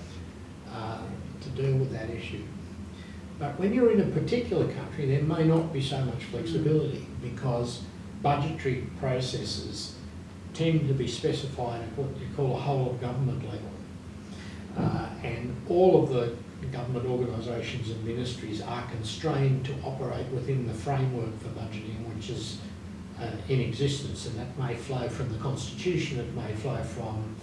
uh, to deal with that issue. But when you're in a particular country, there may not be so much flexibility because budgetary processes tend to be specified at what you call a whole of government level. Uh, and all of the government organisations and ministries are constrained to operate within the framework for budgeting which is uh, in existence, and that may flow from the Constitution, it may flow from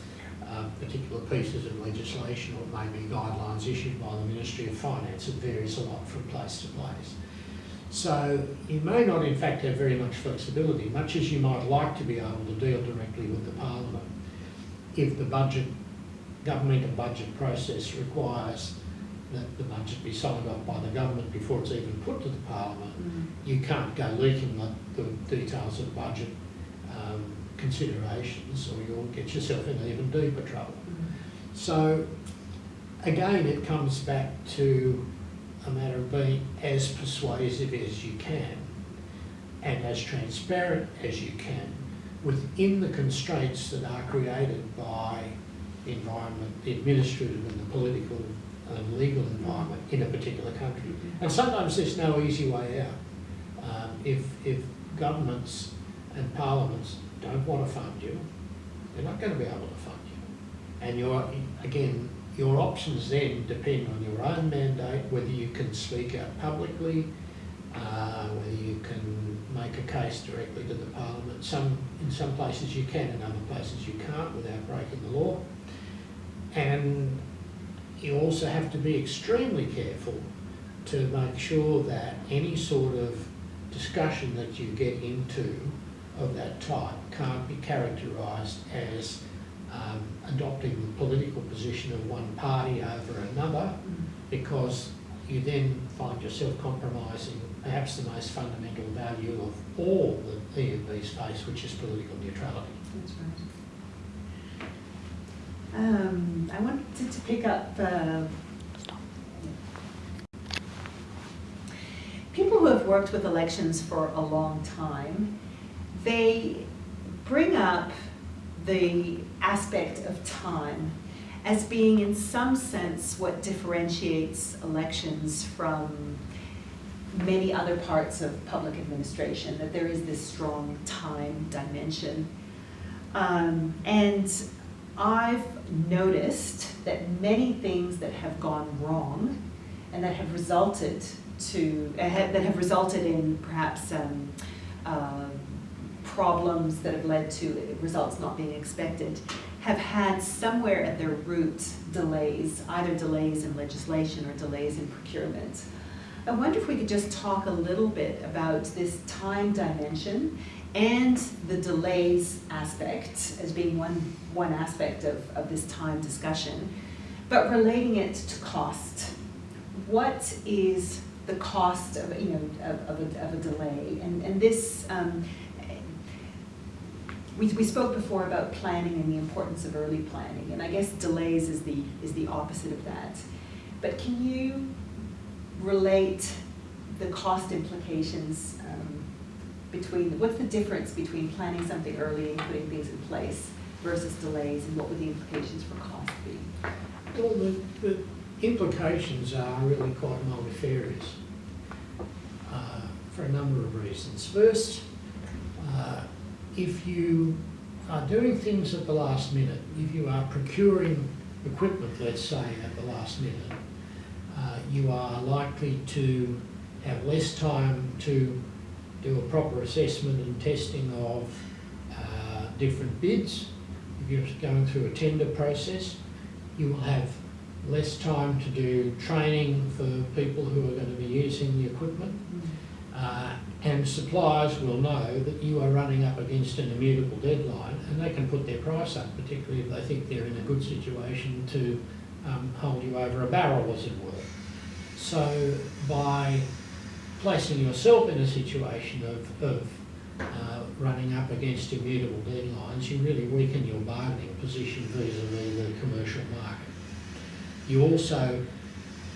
uh, particular pieces of legislation, or it may be guidelines issued by the Ministry of Finance. It varies a lot from place to place. So you may not in fact have very much flexibility, much as you might like to be able to deal directly with the Parliament. If the budget, governmental budget process requires that the budget be signed off by the government before it's even put to the Parliament, you can't go leaking the, the details of budget um, considerations or you'll get yourself in even deeper trouble. So again, it comes back to a matter of being as persuasive as you can and as transparent as you can within the constraints that are created by environment, the administrative and the political and legal environment in a particular country. And sometimes there's no easy way out. Um, if, if governments and parliaments don't want to fund you, they're not going to be able to fund you. And your, again, your options then depend on your own mandate, whether you can speak out publicly, uh, whether you can make a case directly to the parliament. Some, in some places you can, in other places you can't without breaking the law. And you also have to be extremely careful to make sure that any sort of discussion that you get into of that type can't be characterised as um, adopting the political position of one party over another because you then find yourself compromising perhaps the most fundamental value of all that EMBs face, which is political neutrality. That's right. Um, I wanted to pick up uh, people who have worked with elections for a long time. They bring up the aspect of time as being, in some sense, what differentiates elections from many other parts of public administration, that there is this strong time dimension. Um, and I've noticed that many things that have gone wrong and that have resulted to have, that have resulted in perhaps um, uh, problems that have led to results not being expected have had somewhere at their root delays, either delays in legislation or delays in procurement. I wonder if we could just talk a little bit about this time dimension and the delays aspect as being one, one aspect of, of this time discussion, but relating it to cost. What is the cost of, you know, of, of, a, of a delay? And, and this, um, we, we spoke before about planning and the importance of early planning, and I guess delays is the, is the opposite of that. But can you relate the cost implications um, between, what's the difference between planning something early and putting things in place versus delays, and what would the implications for cost be? Well, the, the implications are really quite multifarious uh, for a number of reasons. First, uh, if you are doing things at the last minute, if you are procuring equipment, let's say, at the last minute, uh, you are likely to have less time to do a proper assessment and testing of uh, different bids. If you're going through a tender process, you will have less time to do training for people who are going to be using the equipment. Uh, and suppliers will know that you are running up against an immutable deadline and they can put their price up, particularly if they think they're in a good situation to um, hold you over a barrel, as it were. So by placing yourself in a situation of, of uh, running up against immutable deadlines, you really weaken your bargaining position vis-a-vis the commercial market. You also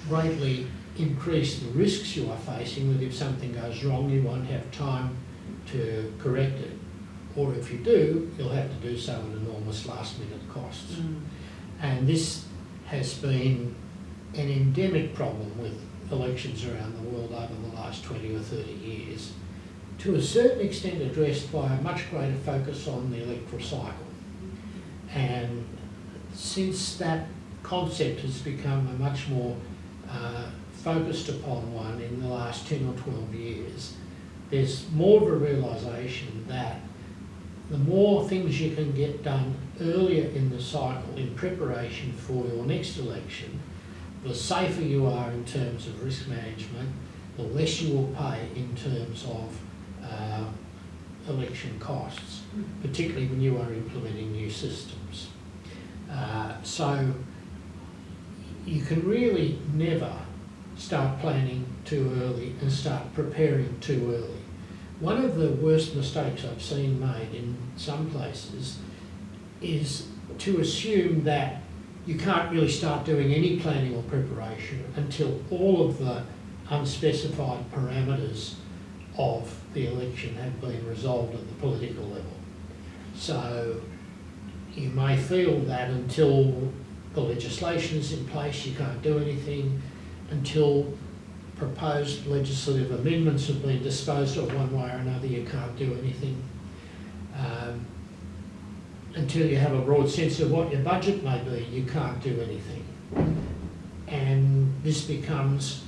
greatly increase the risks you are facing that if something goes wrong, you won't have time to correct it. Or if you do, you'll have to do so at enormous last minute costs. Mm. And this has been an endemic problem with elections around the world over the last 20 or 30 years, to a certain extent addressed by a much greater focus on the electoral cycle. And since that concept has become a much more uh, focused upon one in the last 10 or 12 years, there's more of a realisation that the more things you can get done earlier in the cycle in preparation for your next election, the safer you are in terms of risk management, the less you will pay in terms of uh, election costs, particularly when you are implementing new systems. Uh, so you can really never start planning too early and start preparing too early. One of the worst mistakes I've seen made in some places is to assume that you can't really start doing any planning or preparation until all of the unspecified parameters of the election have been resolved at the political level. So you may feel that until the legislation is in place, you can't do anything, until proposed legislative amendments have been disposed of one way or another, you can't do anything. Um, until you have a broad sense of what your budget may be, you can't do anything. And this becomes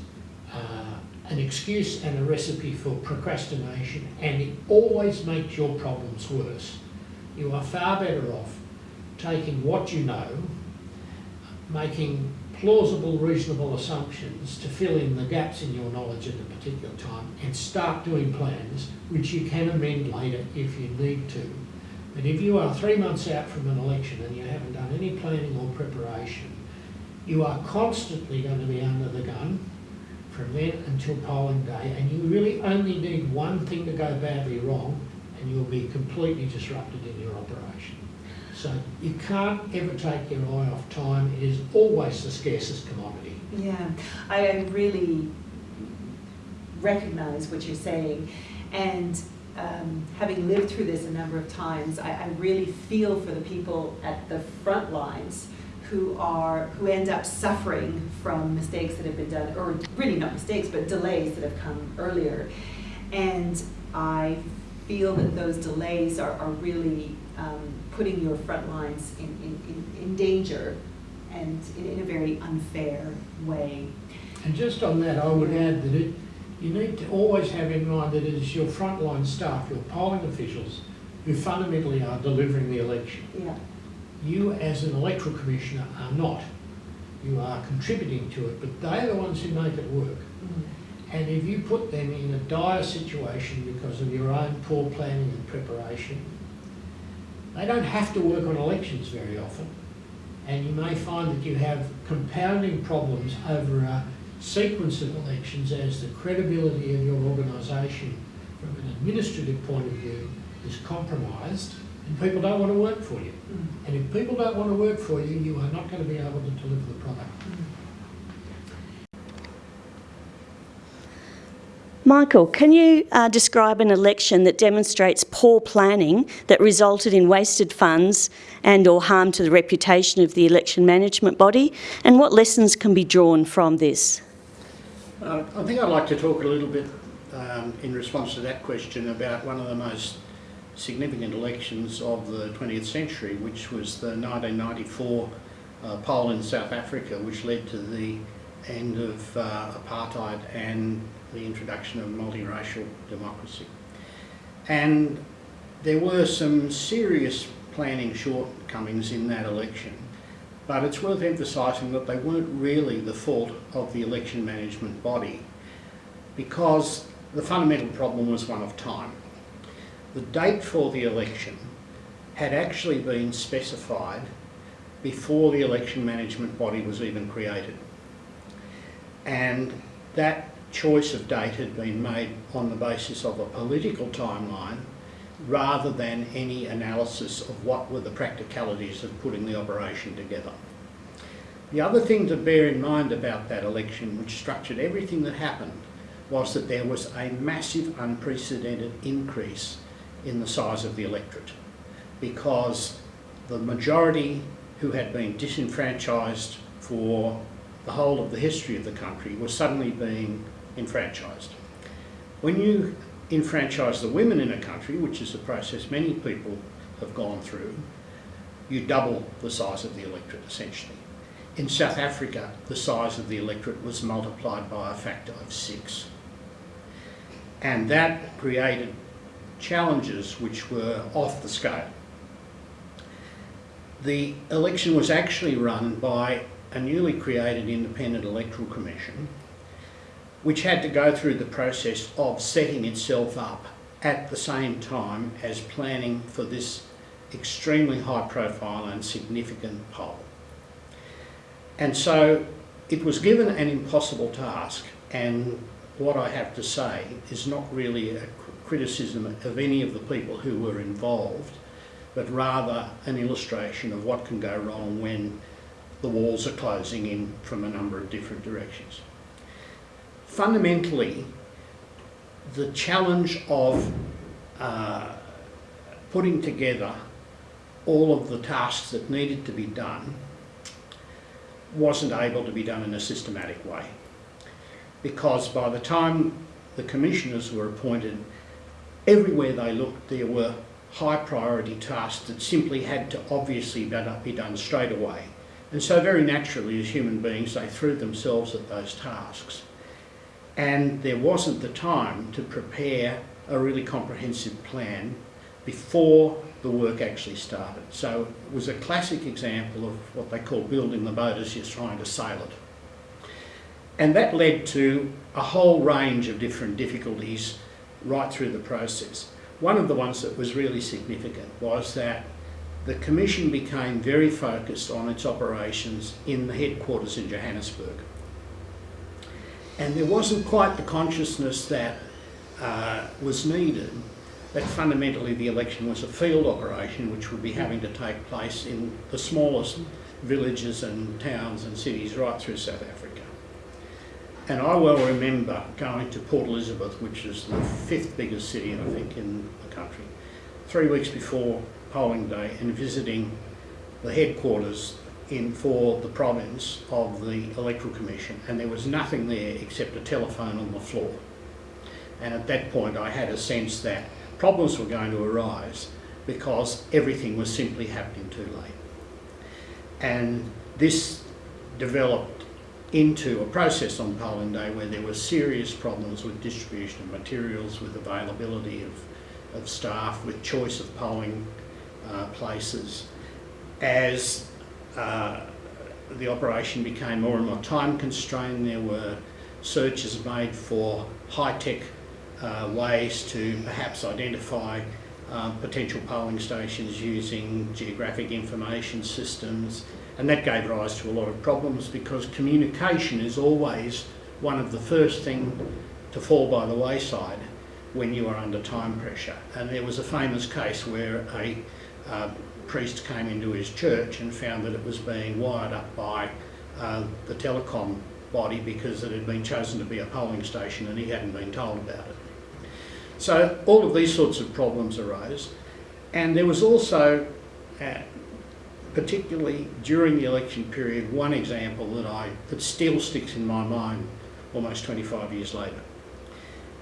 uh, an excuse and a recipe for procrastination, and it always makes your problems worse. You are far better off taking what you know, making plausible, reasonable assumptions to fill in the gaps in your knowledge at a particular time, and start doing plans which you can amend later if you need to. But if you are three months out from an election and you haven't done any planning or preparation, you are constantly going to be under the gun from then until polling day, and you really only need one thing to go badly wrong, and you'll be completely disrupted in your operation. So you can't ever take your eye off time. It is always the scarcest commodity. Yeah, I really recognise what you're saying, and um, having lived through this a number of times, I, I, really feel for the people at the front lines who are who end up suffering from mistakes that have been done, or really not mistakes, but delays that have come earlier. And I feel that those delays are, are really um, putting your front lines in, in, in, in danger and in, in a very unfair way. And just on that, I would add that it you need to always have in mind that it is your frontline staff, your polling officials, who fundamentally are delivering the election. Yeah. You as an electoral commissioner are not. You are contributing to it, but they're the ones who make it work. Mm. And if you put them in a dire situation because of your own poor planning and preparation, they don't have to work on elections very often. And you may find that you have compounding problems over a sequence of elections as the credibility of your organisation from an administrative point of view is compromised and people don't want to work for you. Mm. And if people don't want to work for you, you are not going to be able to deliver the product. Mm. Michael, can you uh, describe an election that demonstrates poor planning that resulted in wasted funds and or harm to the reputation of the election management body and what lessons can be drawn from this? Uh, I think I'd like to talk a little bit um, in response to that question about one of the most significant elections of the 20th century, which was the 1994 uh, poll in South Africa, which led to the end of uh, apartheid and the introduction of multiracial democracy. And there were some serious planning shortcomings in that election but it's worth emphasising that they weren't really the fault of the election management body because the fundamental problem was one of time. The date for the election had actually been specified before the election management body was even created. And that choice of date had been made on the basis of a political timeline rather than any analysis of what were the practicalities of putting the operation together. The other thing to bear in mind about that election, which structured everything that happened, was that there was a massive unprecedented increase in the size of the electorate because the majority who had been disenfranchised for the whole of the history of the country was suddenly being enfranchised. When you enfranchise the women in a country, which is a process many people have gone through, you double the size of the electorate essentially. In South Africa, the size of the electorate was multiplied by a factor of six. And that created challenges which were off the scale. The election was actually run by a newly created independent electoral commission which had to go through the process of setting itself up at the same time as planning for this extremely high profile and significant poll. And so it was given an impossible task and what I have to say is not really a criticism of any of the people who were involved but rather an illustration of what can go wrong when the walls are closing in from a number of different directions. Fundamentally, the challenge of uh, putting together all of the tasks that needed to be done wasn't able to be done in a systematic way. Because by the time the commissioners were appointed, everywhere they looked there were high priority tasks that simply had to obviously be done straight away. And so very naturally as human beings they threw themselves at those tasks. And there wasn't the time to prepare a really comprehensive plan before the work actually started. So it was a classic example of what they call building the boat as you're trying to sail it. And that led to a whole range of different difficulties right through the process. One of the ones that was really significant was that the Commission became very focused on its operations in the headquarters in Johannesburg. And there wasn't quite the consciousness that uh, was needed that fundamentally the election was a field operation which would be having to take place in the smallest villages and towns and cities right through South Africa. And I well remember going to Port Elizabeth, which is the fifth biggest city, I think, in the country, three weeks before polling day and visiting the headquarters in for the province of the Electoral Commission and there was nothing there except a telephone on the floor. And at that point I had a sense that problems were going to arise because everything was simply happening too late. And this developed into a process on polling day where there were serious problems with distribution of materials, with availability of, of staff, with choice of polling uh, places. As uh, the operation became more and more time constrained, there were searches made for high-tech uh, ways to perhaps identify um, potential polling stations using geographic information systems, and that gave rise to a lot of problems because communication is always one of the first things to fall by the wayside when you are under time pressure. And there was a famous case where a uh, priest came into his church and found that it was being wired up by uh, the telecom body because it had been chosen to be a polling station and he hadn't been told about it. So all of these sorts of problems arose. And there was also uh, particularly during the election period, one example that I that still sticks in my mind almost 25 years later.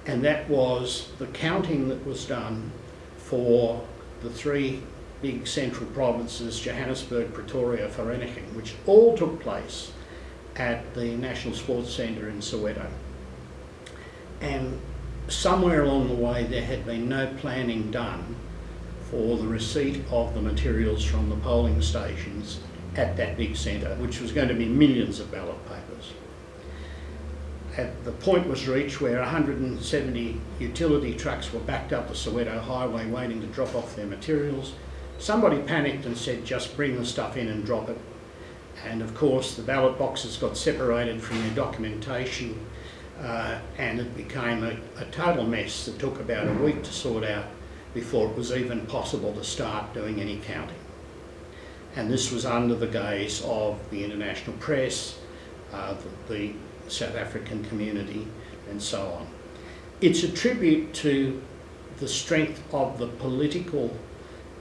And that was the counting that was done for the three big central provinces, Johannesburg, Pretoria, Vereeniging, which all took place at the National Sports Centre in Soweto. And somewhere along the way there had been no planning done for the receipt of the materials from the polling stations at that big centre, which was going to be millions of ballot papers. At the point was reached where 170 utility trucks were backed up the Soweto highway waiting to drop off their materials. Somebody panicked and said, just bring the stuff in and drop it. And of course, the ballot boxes got separated from their documentation uh, and it became a, a total mess that took about a week to sort out before it was even possible to start doing any counting. And this was under the gaze of the international press, uh, the, the South African community and so on. It's a tribute to the strength of the political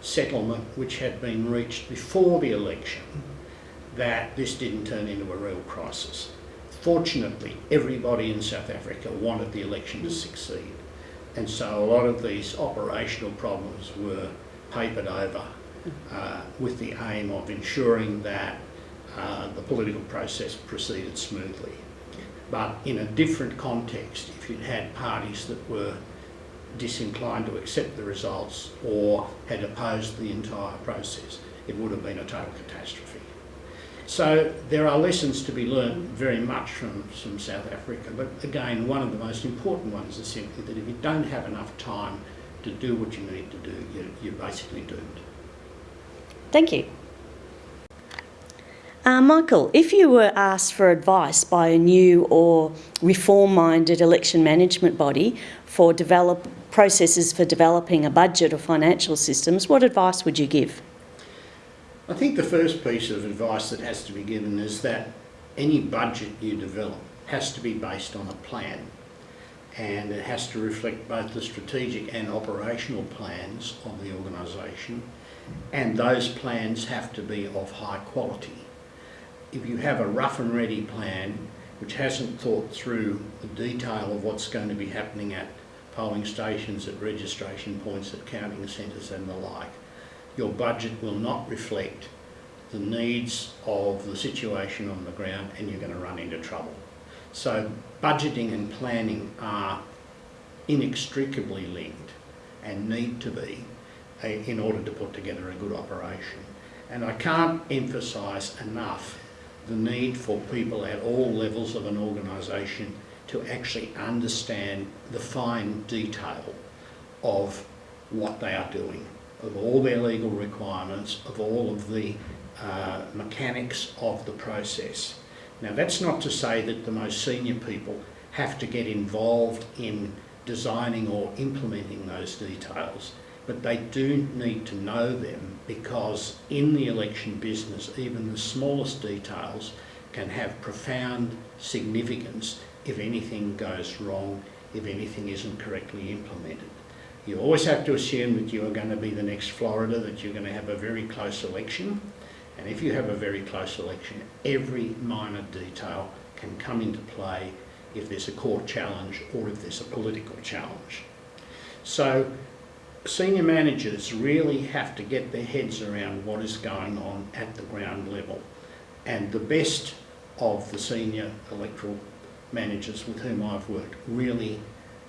settlement which had been reached before the election that this didn't turn into a real crisis. Fortunately, everybody in South Africa wanted the election to succeed. And so a lot of these operational problems were papered over uh, with the aim of ensuring that uh, the political process proceeded smoothly. But in a different context, if you'd had parties that were disinclined to accept the results or had opposed the entire process, it would have been a total catastrophe. So there are lessons to be learned very much from, from South Africa, but again, one of the most important ones is simply that if you don't have enough time to do what you need to do, you're, you're basically doomed. Thank you. Uh, Michael, if you were asked for advice by a new or reform-minded election management body for develop processes for developing a budget or financial systems, what advice would you give? I think the first piece of advice that has to be given is that any budget you develop has to be based on a plan and it has to reflect both the strategic and operational plans of the organisation and those plans have to be of high quality. If you have a rough and ready plan which hasn't thought through the detail of what's going to be happening at polling stations, at registration points, at counting centres and the like, your budget will not reflect the needs of the situation on the ground and you're going to run into trouble. So budgeting and planning are inextricably linked and need to be eh, in order to put together a good operation. And I can't emphasise enough the need for people at all levels of an organisation to actually understand the fine detail of what they are doing, of all their legal requirements, of all of the uh, mechanics of the process. Now that's not to say that the most senior people have to get involved in designing or implementing those details, but they do need to know them because in the election business, even the smallest details can have profound significance if anything goes wrong, if anything isn't correctly implemented. You always have to assume that you are going to be the next Florida, that you're going to have a very close election, and if you have a very close election, every minor detail can come into play if there's a court challenge or if there's a political challenge. So senior managers really have to get their heads around what is going on at the ground level. And the best of the senior electoral managers with whom I've worked really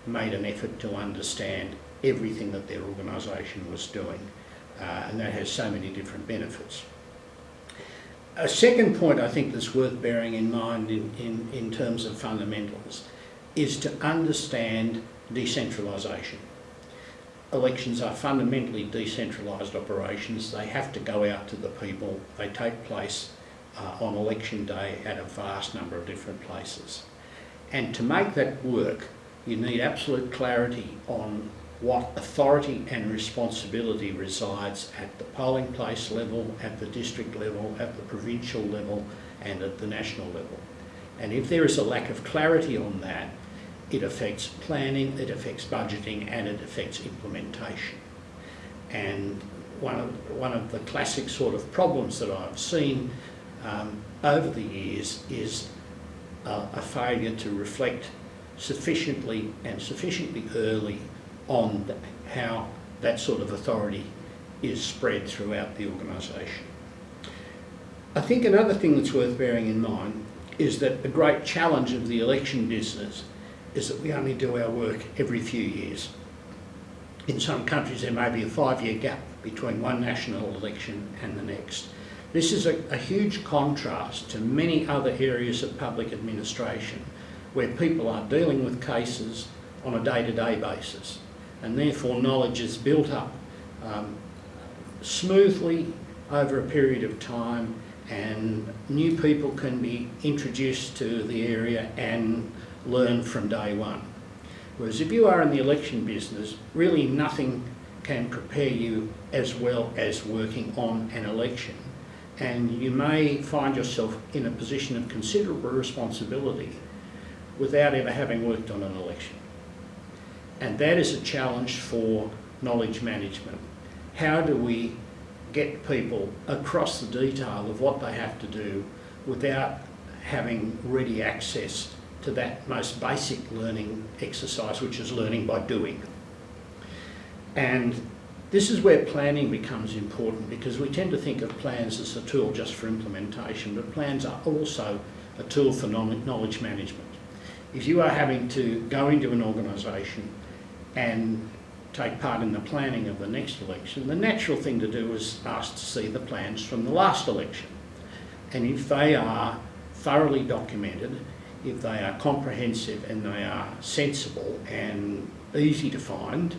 made an effort to understand everything that their organisation was doing. Uh, and that has so many different benefits. A second point I think that's worth bearing in mind in, in, in terms of fundamentals is to understand decentralisation. Elections are fundamentally decentralised operations. They have to go out to the people. They take place uh, on election day at a vast number of different places. And to make that work, you need absolute clarity on what authority and responsibility resides at the polling place level, at the district level, at the provincial level and at the national level. And if there is a lack of clarity on that, it affects planning, it affects budgeting and it affects implementation. And one of, one of the classic sort of problems that I've seen um, over the years is a, a failure to reflect sufficiently and sufficiently early on how that sort of authority is spread throughout the organisation. I think another thing that's worth bearing in mind is that the great challenge of the election business is that we only do our work every few years. In some countries there may be a five-year gap between one national election and the next. This is a, a huge contrast to many other areas of public administration where people are dealing with cases on a day-to-day -day basis and therefore knowledge is built up um, smoothly over a period of time and new people can be introduced to the area and learn from day one. Whereas if you are in the election business, really nothing can prepare you as well as working on an election. And you may find yourself in a position of considerable responsibility without ever having worked on an election. And that is a challenge for knowledge management. How do we get people across the detail of what they have to do without having ready access to that most basic learning exercise, which is learning by doing. And This is where planning becomes important because we tend to think of plans as a tool just for implementation, but plans are also a tool for knowledge management. If you are having to go into an organisation and take part in the planning of the next election, the natural thing to do is ask to see the plans from the last election. And if they are thoroughly documented, if they are comprehensive and they are sensible and easy to find,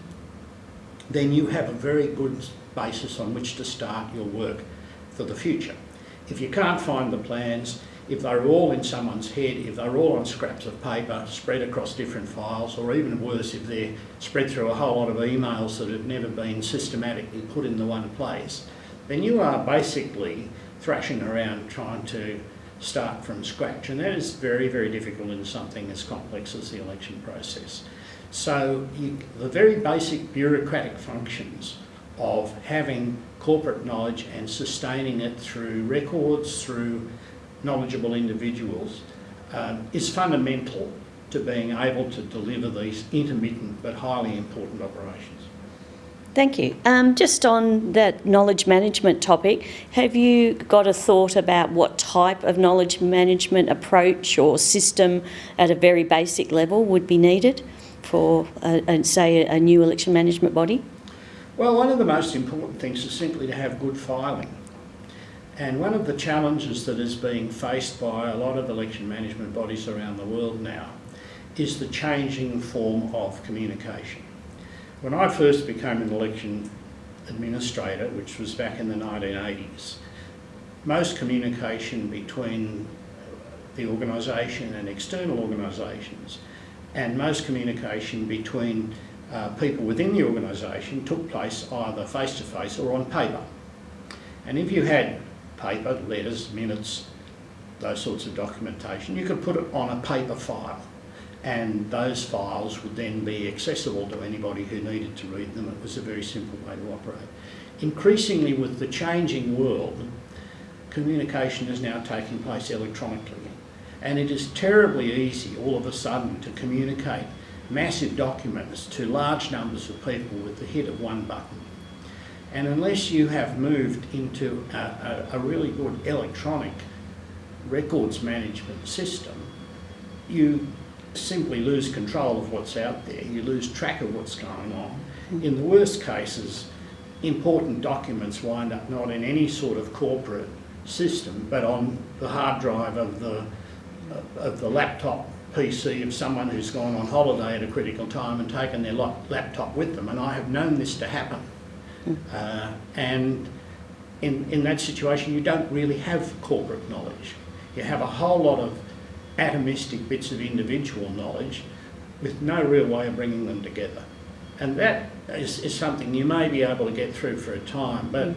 then you have a very good basis on which to start your work for the future. If you can't find the plans, if they're all in someone's head, if they're all on scraps of paper spread across different files, or even worse, if they're spread through a whole lot of emails that have never been systematically put in the one place, then you are basically thrashing around trying to start from scratch. And that is very, very difficult in something as complex as the election process. So you, the very basic bureaucratic functions of having corporate knowledge and sustaining it through records, through knowledgeable individuals, um, is fundamental to being able to deliver these intermittent but highly important operations. Thank you. Um, just on that knowledge management topic, have you got a thought about what type of knowledge management approach or system at a very basic level would be needed for, uh, uh, say, a new election management body? Well, one of the most important things is simply to have good filing. And one of the challenges that is being faced by a lot of election management bodies around the world now is the changing form of communication. When I first became an election administrator, which was back in the 1980s, most communication between the organisation and external organisations and most communication between uh, people within the organisation took place either face-to-face or on paper. And if you had paper, letters, minutes, those sorts of documentation, you could put it on a paper file and those files would then be accessible to anybody who needed to read them. It was a very simple way to operate. Increasingly with the changing world, communication is now taking place electronically and it is terribly easy all of a sudden to communicate massive documents to large numbers of people with the hit of one button. And unless you have moved into a, a, a really good electronic records management system, you simply lose control of what's out there. You lose track of what's going on. Hmm. In the worst cases, important documents wind up not in any sort of corporate system, but on the hard drive of the, of the laptop PC of someone who's gone on holiday at a critical time and taken their laptop with them. And I have known this to happen. Uh, and in, in that situation, you don't really have corporate knowledge. You have a whole lot of atomistic bits of individual knowledge with no real way of bringing them together. And that is, is something you may be able to get through for a time, but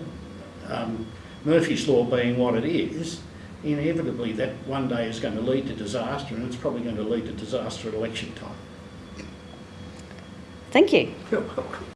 um, Murphy's Law being what it is, inevitably that one day is going to lead to disaster and it's probably going to lead to disaster at election time. Thank you. You're welcome.